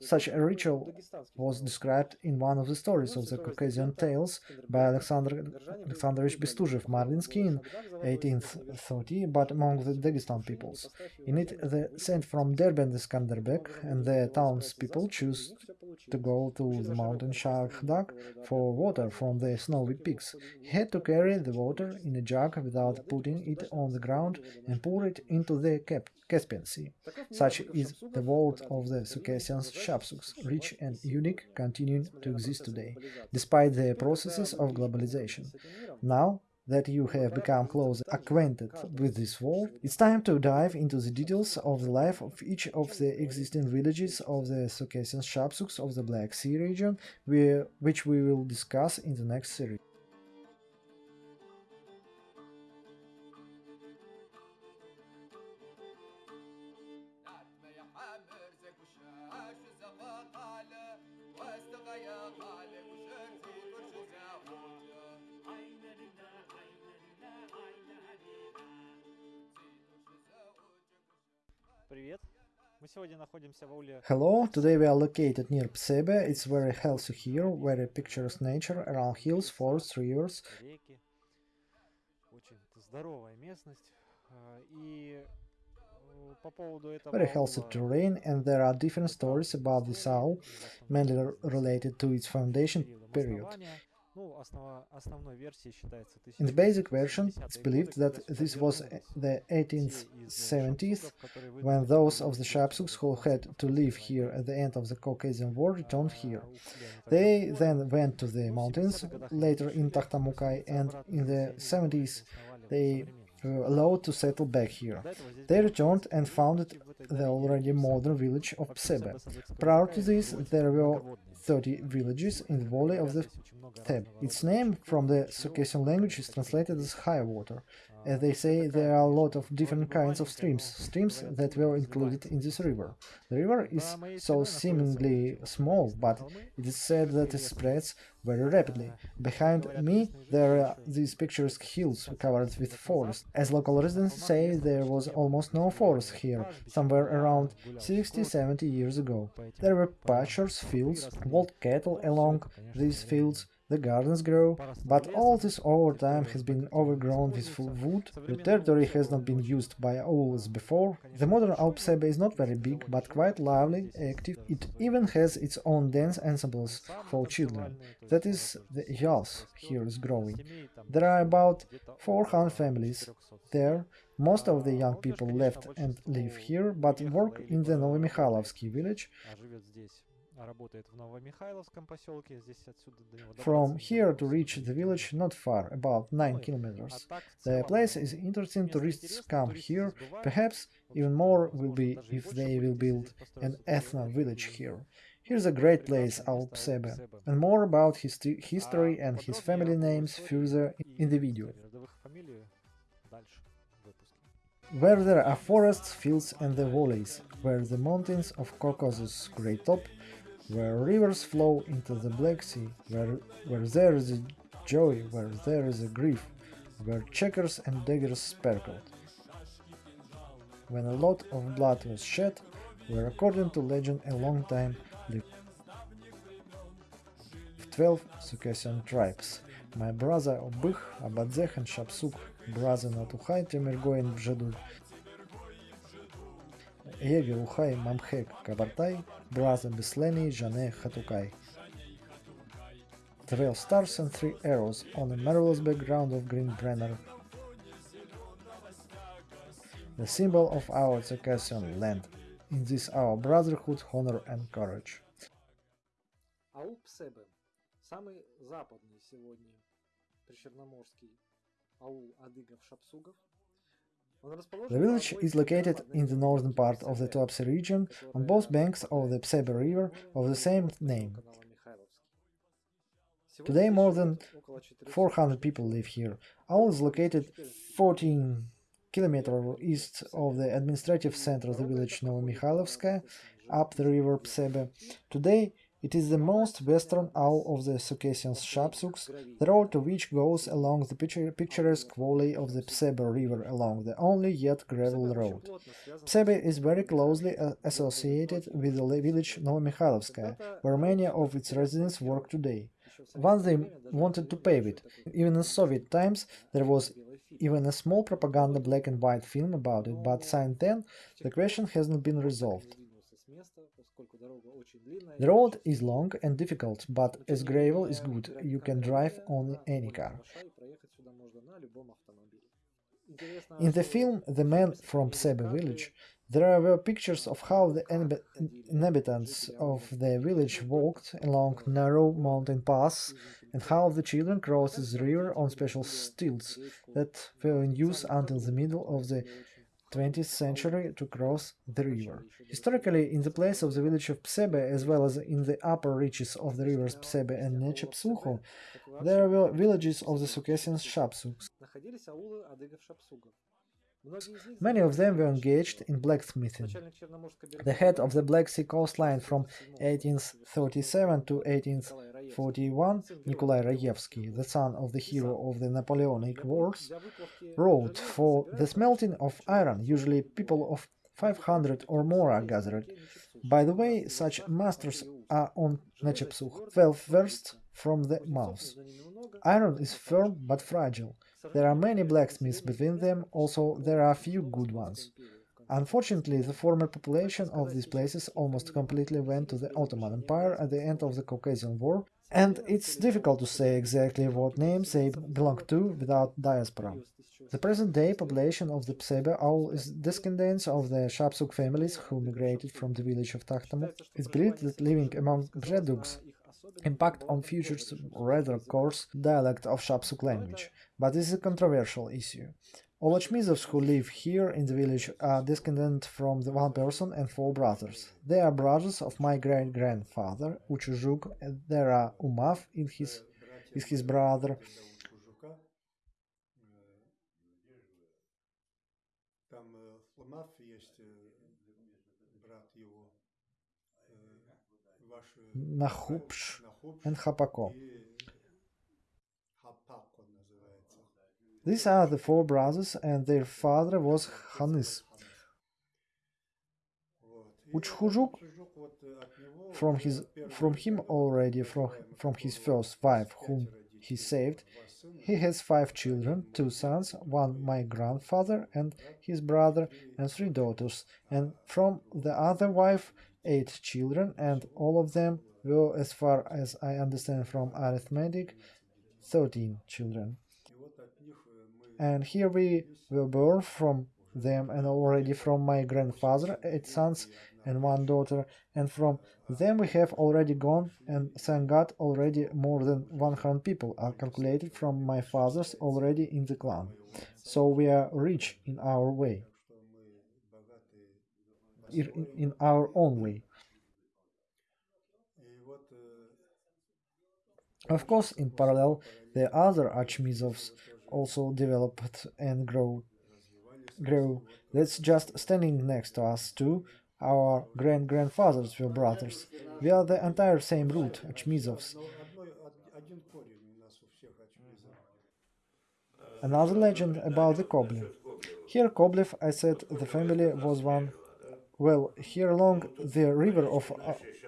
Such a ritual was described in one of the stories of the Caucasian tales by Alexander Alexandrovich Bestuzhev Marlinsky in 1830, but among the Dagestan peoples. In it, the saint from Derbent Skanderbeg and the townspeople choose to go to the mountain Shahdag for water from the snowy peaks. He had to carry the water in a jug without putting it on the ground and pour it into the Cap Caspian Sea. Such is the world of the Circassians Shapsuks, rich and unique, continuing to exist today, despite the processes of globalization. Now, that you have become close acquainted with this world, it's time to dive into the details of the life of each of the existing villages of the Circassian Shapsuks of the Black Sea region, which we will discuss in the next series. Hello, today we are located near Psebe. It's very healthy here, very picturesque nature around hills, forests, rivers. Very healthy terrain, and there are different stories about this aul, mainly related to its foundation period. In the basic version, it's believed that this was the 1870s, when those of the Shapsuks who had to live here at the end of the Caucasian War returned here. They then went to the mountains, later in Takhtamukai, and in the 70s they were allowed to settle back here. They returned and founded the already modern village of Psebe. Prior to this, there were 30 villages in the valley of the Theb. Its name from the Circassian language is translated as high water. As they say, there are a lot of different kinds of streams, streams that were included in this river. The river is so seemingly small, but it is said that it spreads very rapidly. Behind me there are these picturesque hills covered with forest. As local residents say, there was almost no forest here, somewhere around 60-70 years ago. There were pastures, fields, wild cattle along these fields, the gardens grow, but all this over time has been overgrown with wood, the territory has not been used by auls before. The modern Alpsebe is not very big, but quite lively, active. It even has its own dance ensembles for children. That is, the Yals here is growing. There are about 400 families there. Most of the young people left and live here, but work in the Novomikhailovsky village. From here to reach the village not far, about 9 kilometers. The place is interesting, tourists come here, perhaps even more will be if they will build an ethno village here. Here's a great place, Alpsebe, and more about his history and his family names further in the video. Where there are forests, fields and the valleys, where the mountains of Caucasus great top where rivers flow into the Black Sea, where, where there is a joy, where there is a grief, where checkers and daggers sparkled. When a lot of blood was shed, where according to legend a long time lived twelve Circassian tribes. My brother Ubykh, Abadzech and Shapsuk, brother Natuchai, Temirgoin Bjedul, Ege Uchai Mamhek Kabartai, brother Bisleni Jane Hatukai. Twelve stars and three arrows on a marvelous background of green banner. The symbol of our Circassian land. In this our brotherhood, honor and courage. Аул Псебе – самый западный сегодня причерноморский аул адыгов-шапсугов the village is located in the northern part of the Tuapse region, on both banks of the Psebe river of the same name. Today more than 400 people live here. Aul is located 14 kilometers east of the administrative center of the village Novomikhailovskaya, up the river Psebe. Today It is the most western aul of the Circassian Shapsuks, the road to which goes along the picturesque valley of the Psebe River along the only yet gravel road. Psebe is very closely uh, associated with the village Novomikhailovskaya, where many of its residents work today. Once they wanted to pave it. Even in Soviet times there was even a small propaganda black and white film about it, but since then the question hasn't been resolved. The road is long and difficult, but as gravel is good, you can drive on any car. In the film The Man from Psebe village, there were pictures of how the inhabitants of the village walked along narrow mountain paths and how the children crossed the river on special stilts that were in use until the middle of the 20th century to cross the river. Historically, in the place of the village of Psebe, as well as in the upper reaches of the rivers Psebe and Nechepsukho, there were villages of the Circassian Shapsuks. Many of them were engaged in blacksmithing. The head of the Black Sea coastline from 1837 to 1841, Nikolai Raevsky, the son of the hero of the Napoleonic Wars, wrote, For the smelting of iron, usually people of 500 or more are gathered. By the way, such masters are on Nechepsukh, 12 versts from the mouth. Iron is firm but fragile. There are many blacksmiths between them, also there are few good ones. Unfortunately, the former population of these places almost completely went to the Ottoman Empire at the end of the Caucasian War, and it's difficult to say exactly what names they belong to without diaspora. The present-day population of the Psebe aul is descendants of the Shapsuk families who migrated from the village of Takhtamuk. It's believed that living among Bzheduks impact on futures rather coarse dialect of Shapsuk language, but this is a controversial issue. All who live here in the village are descended from the one person and four brothers. They are brothers of my great-grandfather, Uchuzhuk, and there are Umav in his, is his brother, Nahupsh and Hapako. These are the four brothers, and their father was Hanis. Uchhujuk, from his from him already from from his first wife, whom he saved, he has five children, two sons, one my grandfather and his brother, and three daughters, and from the other wife eight children, and all of them were, as far as I understand from arithmetic, 13 children. And here we were born from them and already from my grandfather, eight sons and one daughter, and from them we have already gone and thank God already more than 100 people are calculated from my father's already in the clan. So we are rich in our way, in our own way. Of course, in parallel, the other Achmizovs also developed and grow. Grow. That's just standing next to us too. Our grand-grandfathers were brothers. We are the entire same root, Achmizovs. Another legend about the Koblev. Here Koblev, I said, the family was one. Well, here along the river of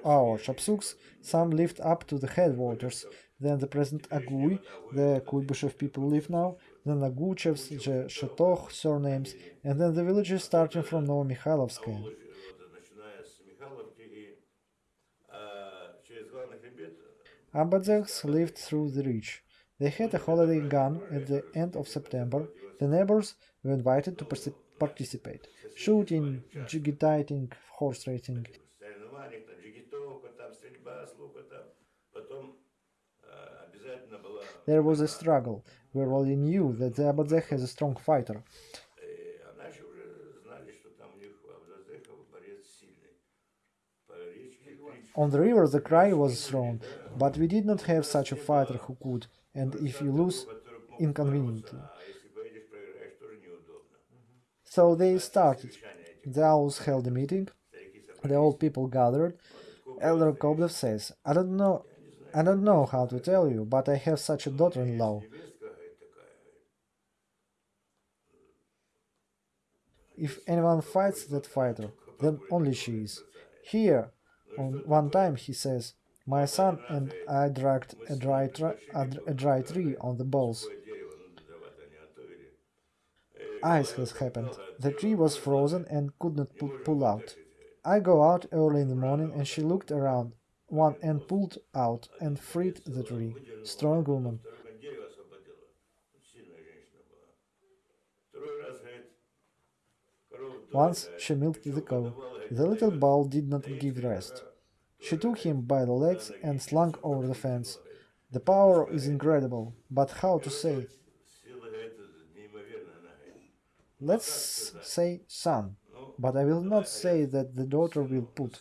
our Shapsuks, some lived up to the headwaters, then the present Agui, the Kuibyshev people live now, then Aguchevs, the Shatoch surnames, and then the villages starting from Novomikhailovskaya. Abadzeks lived through the reach. They had a holiday gun at the end of September. The neighbors were invited to participate. Shooting, jigitating, horse racing. There was a struggle. We already knew that the Abadzeh has a strong fighter. On the river the cry was thrown, but we did not have such a fighter who could, and if you lose, inconveniently. So they started. The auls held a meeting, the old people gathered, Elder Koblev says, I don't know I don't know how to tell you, but I have such a daughter-in-law. If anyone fights that fighter, then only she is. Here, on one time he says, my son and I dragged a dry, a dry tree on the balls. Ice has happened. The tree was frozen and could not pull out. I go out early in the morning and she looked around, one end pulled out and freed the tree. Strong woman. Once she milked the cow. The little bull did not give rest. She took him by the legs and slunk over the fence. The power is incredible, but how to say? Let's say son, but I will not say that the daughter will put.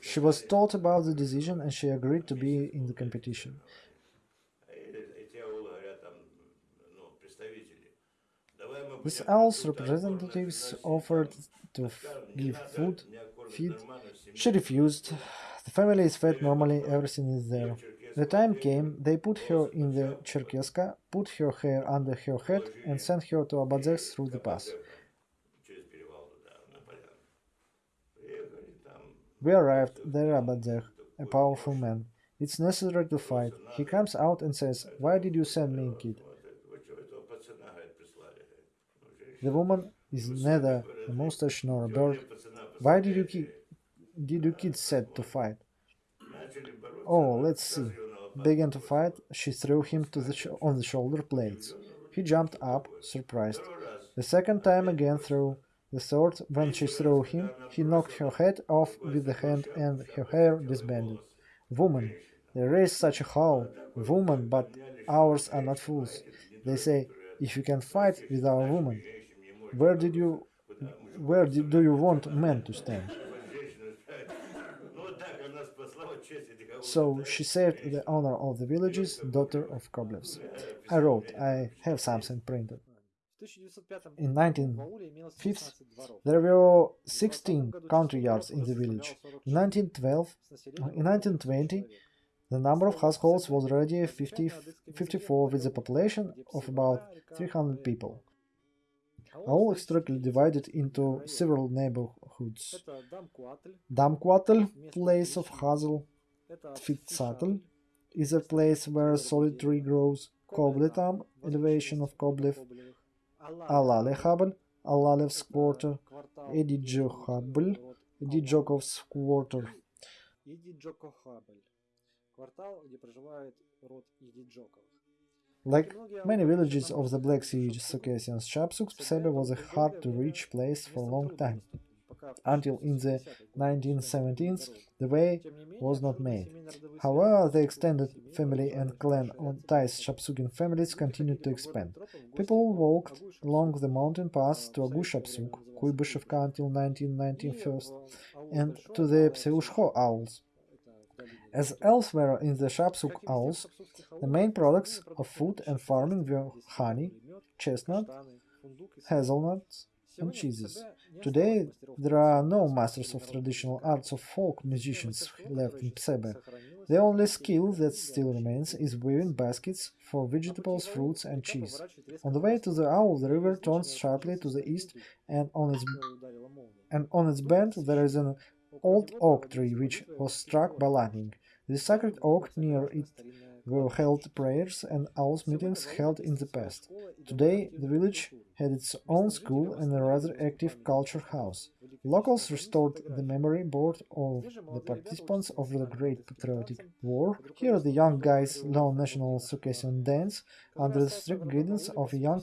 She was told about the decision and she agreed to be in the competition. With aul's representatives offered to give food, feed. She refused. The family is fed normally, everything is there. The time came, they put her in the Cherkeska, put her hair under her head and sent her to Abadzek through the pass. We arrived there Abadzek, a powerful man. It's necessary to fight. He comes out and says, Why did you send me, kid? The woman is neither a mustache nor a bird. Why did you ki did you kids set to fight? Oh, let's see. Began to fight, she threw him to the on the shoulder blades. He jumped up, surprised. The second time again threw. The third, when she threw him, he knocked her head off with the hand and her hair disbanded. Woman, they raise such a howl. Woman, but ours are not fools. They say, if you can fight with our woman, where did you where do you want men to stand? So she saved the honor of the village's daughter of Koblevs. I wrote, I have something printed. In 1905, there were 16 country yards in the village. In 1912, in 1920, the number of households was already 50, 54 with a population of about 300 people all historically divided into several neighborhoods. Damquatl, place of hazel, Fitsatl is a place where solid tree grows. Kobletam, elevation of Koblev, Alalehabel, Alalev's quarter, Edijohabl, Edijokov's quarter. Like many villages of the Black Sea Circassians, Shapsuk Psebe was a hard-to-reach place for a long time. Until in the 1970s, the way was not made. However, the extended family and clan ties Shapsukin families continued to expand. People walked along the mountain pass to Agu Shapsuk, Kuybышevka until 1991, and to the Pseushko auls. As elsewhere in the Shapsuk Auls, the main products of food and farming were honey, chestnut, hazelnuts, and cheeses. Today, there are no masters of traditional arts of folk musicians left in Psebe. The only skill that still remains is weaving baskets for vegetables, fruits, and cheese. On the way to the aul, the river turns sharply to the east, and on its and on its bend there is an old oak tree which was struck by lightning. The sacred oak near it were held prayers and auls meetings held in the past. Today, the village had its own school and a rather active culture house. Locals restored the memory board of the participants of the Great Patriotic War. Here the young guys learn national Circassian dance under the strict guidance of young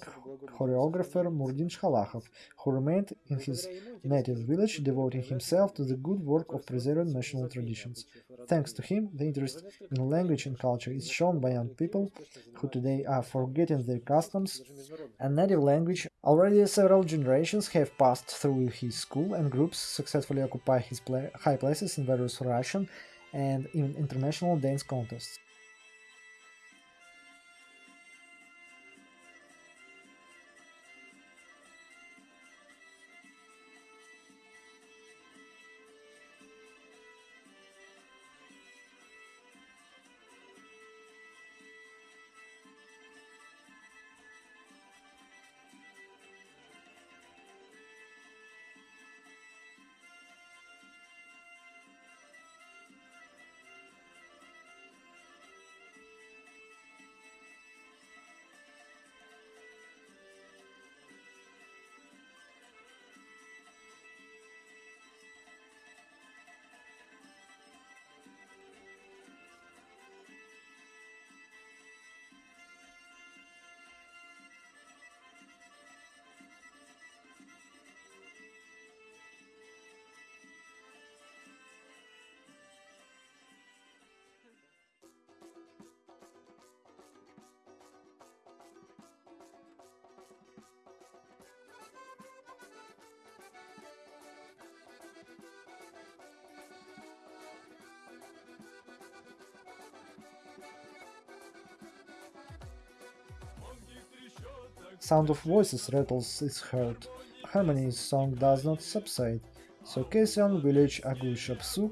choreographer Murdin Shkhalakov, who remained in his native village devoting himself to the good work of preserving national traditions. Thanks to him, the interest in language and culture is shown by young people who today are forgetting their customs and native language. Already several generations have passed through his school and groups successfully occupy his high places in various Russian and even international dance contests. Sound of voices rattles is heard. Harmony's song does not subside. So, Circassian village Agui Shapsug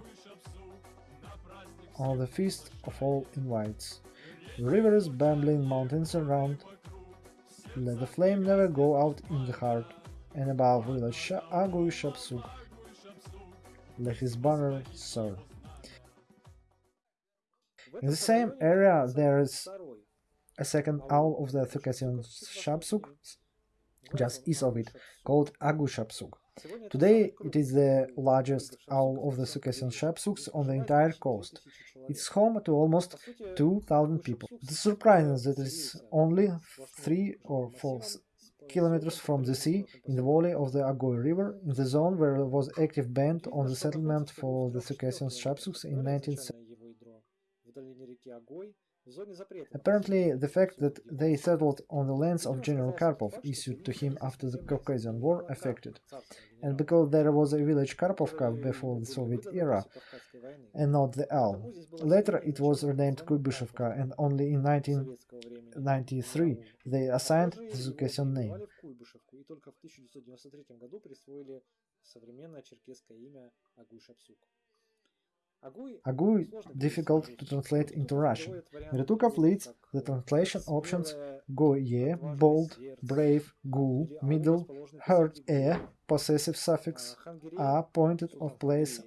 on the feast of all invites. Rivers, bambling mountains around. Let the flame never go out in the heart, and above village Agui Shapsug. Let his banner soar. In the same area there is a second aul of the Circassian Shapsug, just east of it, called Agu Shapsug. Today it is the largest aul of the Circassian Shapsugs on the entire coast. It's home to almost 2,000 people. It is surprising that it is only 3 or 4 kilometers from the sea, in the valley of the Agoy River, in the zone where there was active ban on the settlement for the Circassian Shapsugs in 1970. Apparently, the fact that they settled on the lands of General Karpov issued to him after the Caucasian War affected, and because there was a village Karpovka before the Soviet era, and not the Al. Later it was renamed Kuybyshovka, and only in 1993 they assigned the Circassian name. Agui difficult to translate into Russian. Retukov leads the translation options Goye, bold, brave, gu, middle, hurt, e, possessive suffix, a, pointed of place,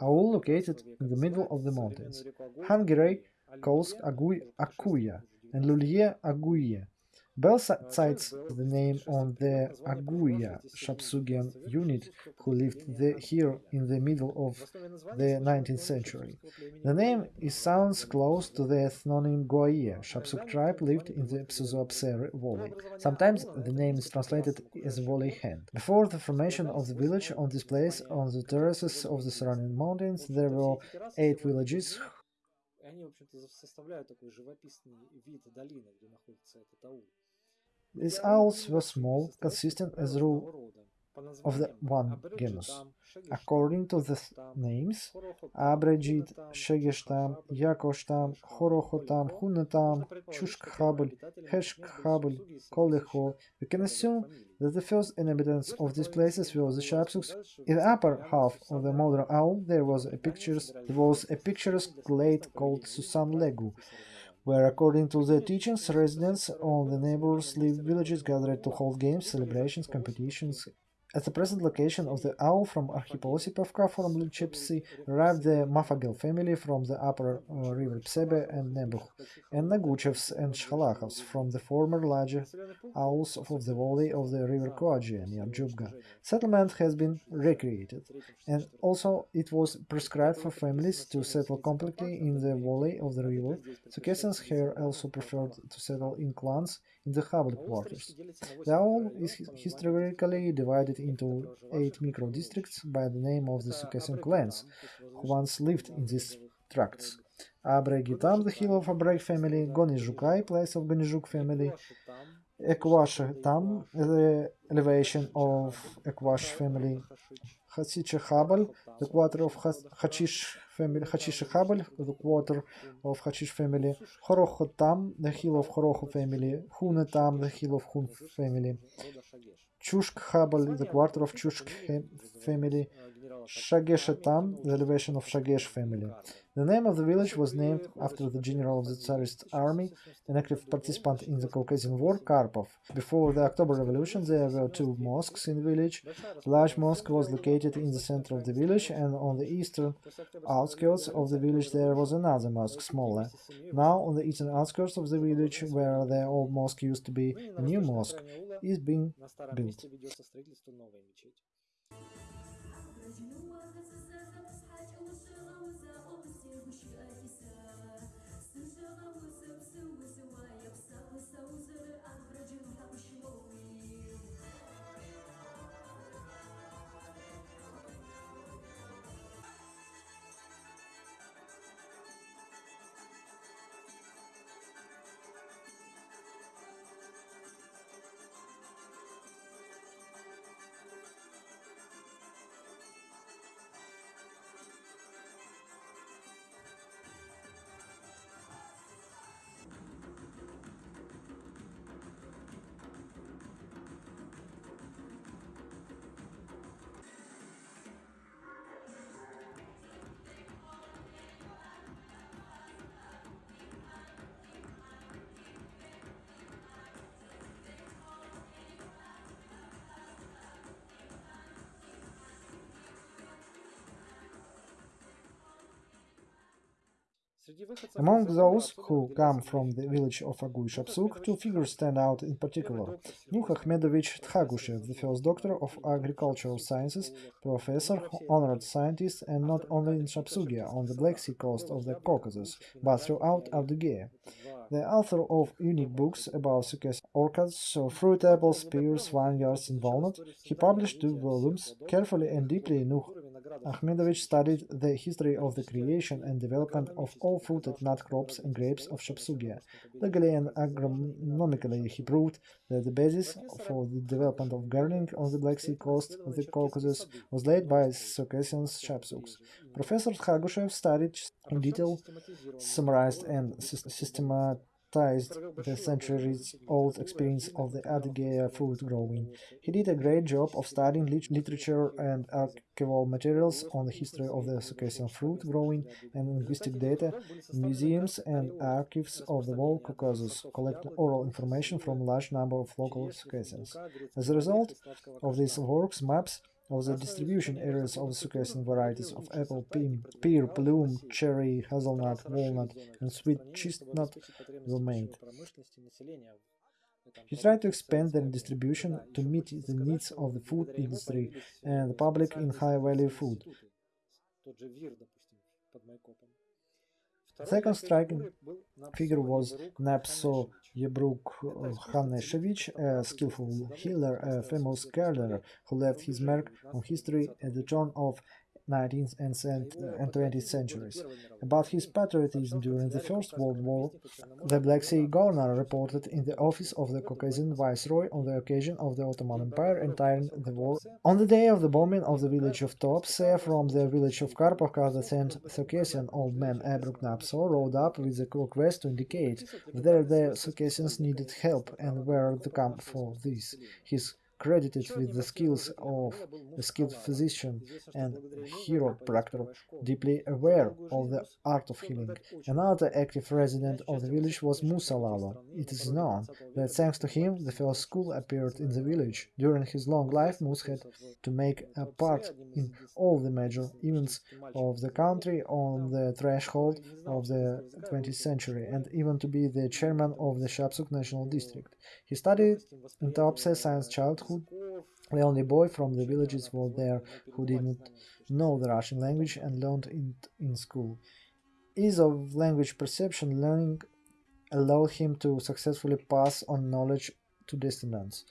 are all located in the middle of the mountains. Hungary calls Agui Akuya and Lulier Aguye. Bell cites the name on the Aguya Shapsugian unit who lived the, here in the middle of the 19th century. The name is, sounds close to the ethnonym Goye. Shapsug tribe lived in the Psuzoapsere valley. Sometimes the name is translated as valley hand. Before the formation of the village on this place, on the terraces of the surrounding mountains, there were eight villages они, в общем-то, составляют такой живописный вид долины, где находится этот аул. These auls were small, consistent as rule of the one genus. According to the names, Abregid, Shegeshtam, Yakoshtam, Horohotam, Hunatam, Chushkhabel, Heshkhabel, Koleho, we can assume that the first inhabitants of these places were the Shapsugs. In the upper half of the modern aul there was a pictures there was a picturesque glade called Susan Legu, where, according to the teachings, residents of the neighbors villages gathered to hold games, celebrations, competitions. At the present location of the aul from Arkhipo-Osipovka, formerly Chepsy, arrived the Mafagel family from the upper uh, river Psebe and Nebuch, and Naguchevs and Shkhalachovs from the former larger auls of the valley of the river Koadjia near Jubga. Settlement has been recreated, and also it was prescribed for families to settle completely in the valley of the river. Circassians here also preferred to settle in clans in the Habel quarters. The aul is historically divided into eight micro-districts by the name of the Circassian clans, who once lived in these tracts. Abregitam, the hill of Abreg family, Gonizhukai, place of Gonizhuk family, Ekwash Tam, the elevation of Ekwash family, Hatsiche Habal, the quarter of Hachish family, Hachish Habal, the quarter of Hachish family, Horochotam, the hill of Horocho family, Hunetam, the hill of Hun family, Chushk Habal, the quarter of Chushk family, Shageshetam, the elevation of Shagesh family. The name of the village was named after the general of the Tsarist army, an active participant in the Caucasian War, Karpov. Before the October Revolution, there were two mosques in the village. The large mosque was located in the center of the village, and on the eastern outskirts of the village there was another mosque, smaller. Now, on the eastern outskirts of the village, where the old mosque used to be, a new mosque is being built. Cause you know what? this is Among those who come from the village of Aguy Shapsuk, two figures stand out in particular. Nuh Ahmedovich Tkagushev, the first doctor of agricultural sciences, professor, honored scientist, and not only in Shapsugia, on the Black Sea coast of the Caucasus, but throughout Adygea. The author of unique books about Circassian orchards, fruit apples, pears, vineyards, and walnut, he published two volumes. Carefully and deeply, Nuh Ahmedovich studied the history of the creation and development of all fruited nut crops and grapes of Shapsugia. Legally and agronomically, he proved that the basis for the development of gardening on the Black Sea coast of the Caucasus was laid by Circassian Shapsuks. Professor Tkagushev studied in detail, summarized and systematized the centuries-old experience of the Adygea fruit growing. He did a great job of studying lit literature and archival materials on the history of the Circassian fruit growing and linguistic data in museums and archives of the whole Caucasus, collecting oral information from a large number of local Circassians. As a result of these works, maps of the distribution areas of the Circassian varieties of apple, pear, plum, cherry, hazelnut, walnut, and sweet chestnut were made. He tried to expand their distribution to meet the needs of the food industry and the public in high-value food. The second striking figure was Napso Yebruk Haneshevich, a skillful healer, a famous gardener who left his mark on history at the turn of 19th and 20th centuries. About his patriotism during the First World War, the Black Sea governor reported in the office of the Caucasian viceroy on the occasion of the Ottoman Empire entering the war. On the day of the bombing of the village of Tuapse from the village of Karpovka, the sent Circassian old man Abruk Napso rode up with a request to indicate whether the Circassians needed help and where to come for this. His credited with the skills of a skilled physician and chiropractor, deeply aware of the art of healing. Another active resident of the village was Musa Lalo. It is known that thanks to him the first school appeared in the village. During his long life, Musa had to make a part in all the major events of the country on the threshold of the 20th century, and even to be the chairman of the Shapsuk National District. He studied in Tuapse since childhood. The only boy from the villages was there who didn't know the Russian language and learned it in school. Ease of language perception learning allowed him to successfully pass on knowledge to descendants.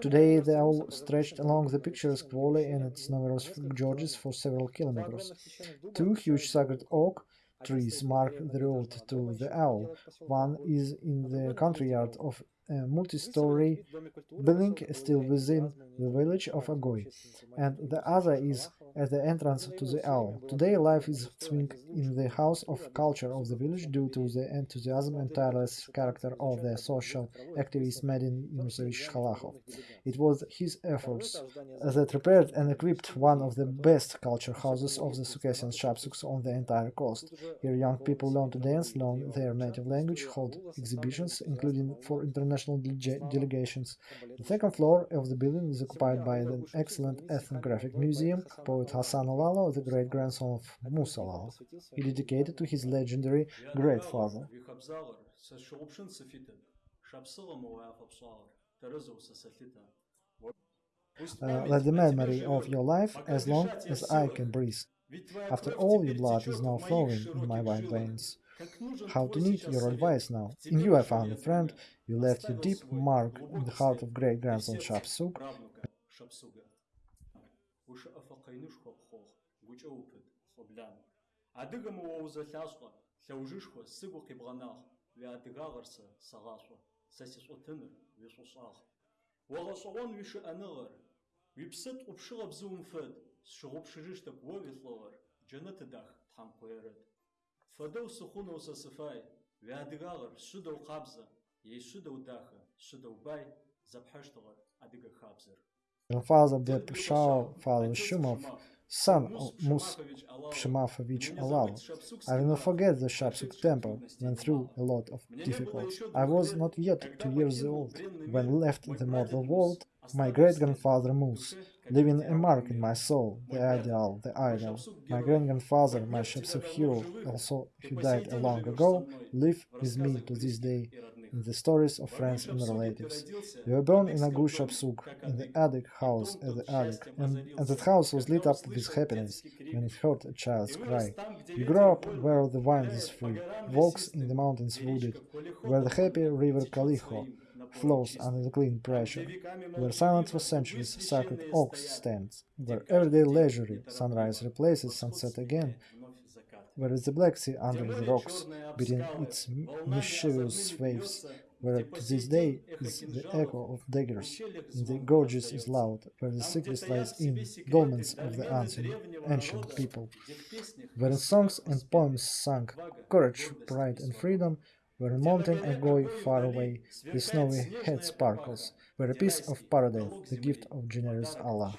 Today they all stretched along the picturesque valley and its numerous gorges for several kilometers. Two huge sacred oak trees mark the road to the aul. One is in the country yard of a multi-story building still within the village of Agoy, and the other is at the entrance to the aul. Today life is swing in the house of culture of the village due to the enthusiasm and tireless character of the social activist Medin Yunusevich Khalakov. It was his efforts that prepared and equipped one of the best culture houses of the Circassian Shapsuks on the entire coast. Here young people learn to dance, learn their native language, hold exhibitions, including for international de delegations. The second floor of the building is occupied by the excellent ethnographic museum, poet Hassan Lalo, the great-grandson of Musalal. He dedicated to his legendary great-father. Uh, let the memory of your life as long as I can breathe. After all, your blood is now flowing in my white veins. How to need your advice now. In you I found a friend, you left your deep mark in the heart of гушыӀэ фыкъинышхуэ пхъугъ, гукӀэ упыт, лӀэблам. Адыгэм уэузэлъащӀэ, лъэужышхуэ, сыгу къибгъэнагъ, уи адыгагъэр сэ сэгъащӀэ, сэ си щӀэтыныр, уи щӀыщӀагъ. УэгъэщӀэгъуэн уи шыӀэныгъэр, уи бзыум фэд, сщыгъупщыжыщтэп уэ уи лӀыгъэр, джэнэ тыдах Тхьэм. Фэдэу сыхъунэу сэ сыфай, уи адыгагъэр щыдэу къабзэ, ей щыдэу дахэ, щыдэу бай, зэпхьэщтыгъэр адыгэ хабзэр. Beb Shao, father Shumov, son of Mus Pshemafovich Alal. I will not forget the Shapsuk temple, went through a lot of difficulties. I was not yet two years old when left the mortal world. My great grandfather Mus, leaving a mark in my soul, the ideal, the idol. My great grandfather, my Shapsuk hero, also who died a long ago, live with me to this day in the stories of friends and relatives. We were born in Agu Shapsug, in the attic house at the attic, and, and that house was lit up with happiness when it heard a child's cry. We grew up where the vine is free, walks in the mountains wooded, where the happy river Kaliho flows under the clean pressure, where silent for centuries sacred oaks stands, where everyday leisurely sunrise replaces sunset again, where is the Black Sea under the rocks, beating its mischievous waves, where to this day is the echo of daggers, in the gorges is loud, where the secret lies in. dolmens of the ancient, ancient people, where in songs and poems sung courage, pride and freedom, where a mountain and agoi far away, the snowy head sparkles, where a piece of paradise, the gift of generous Allah.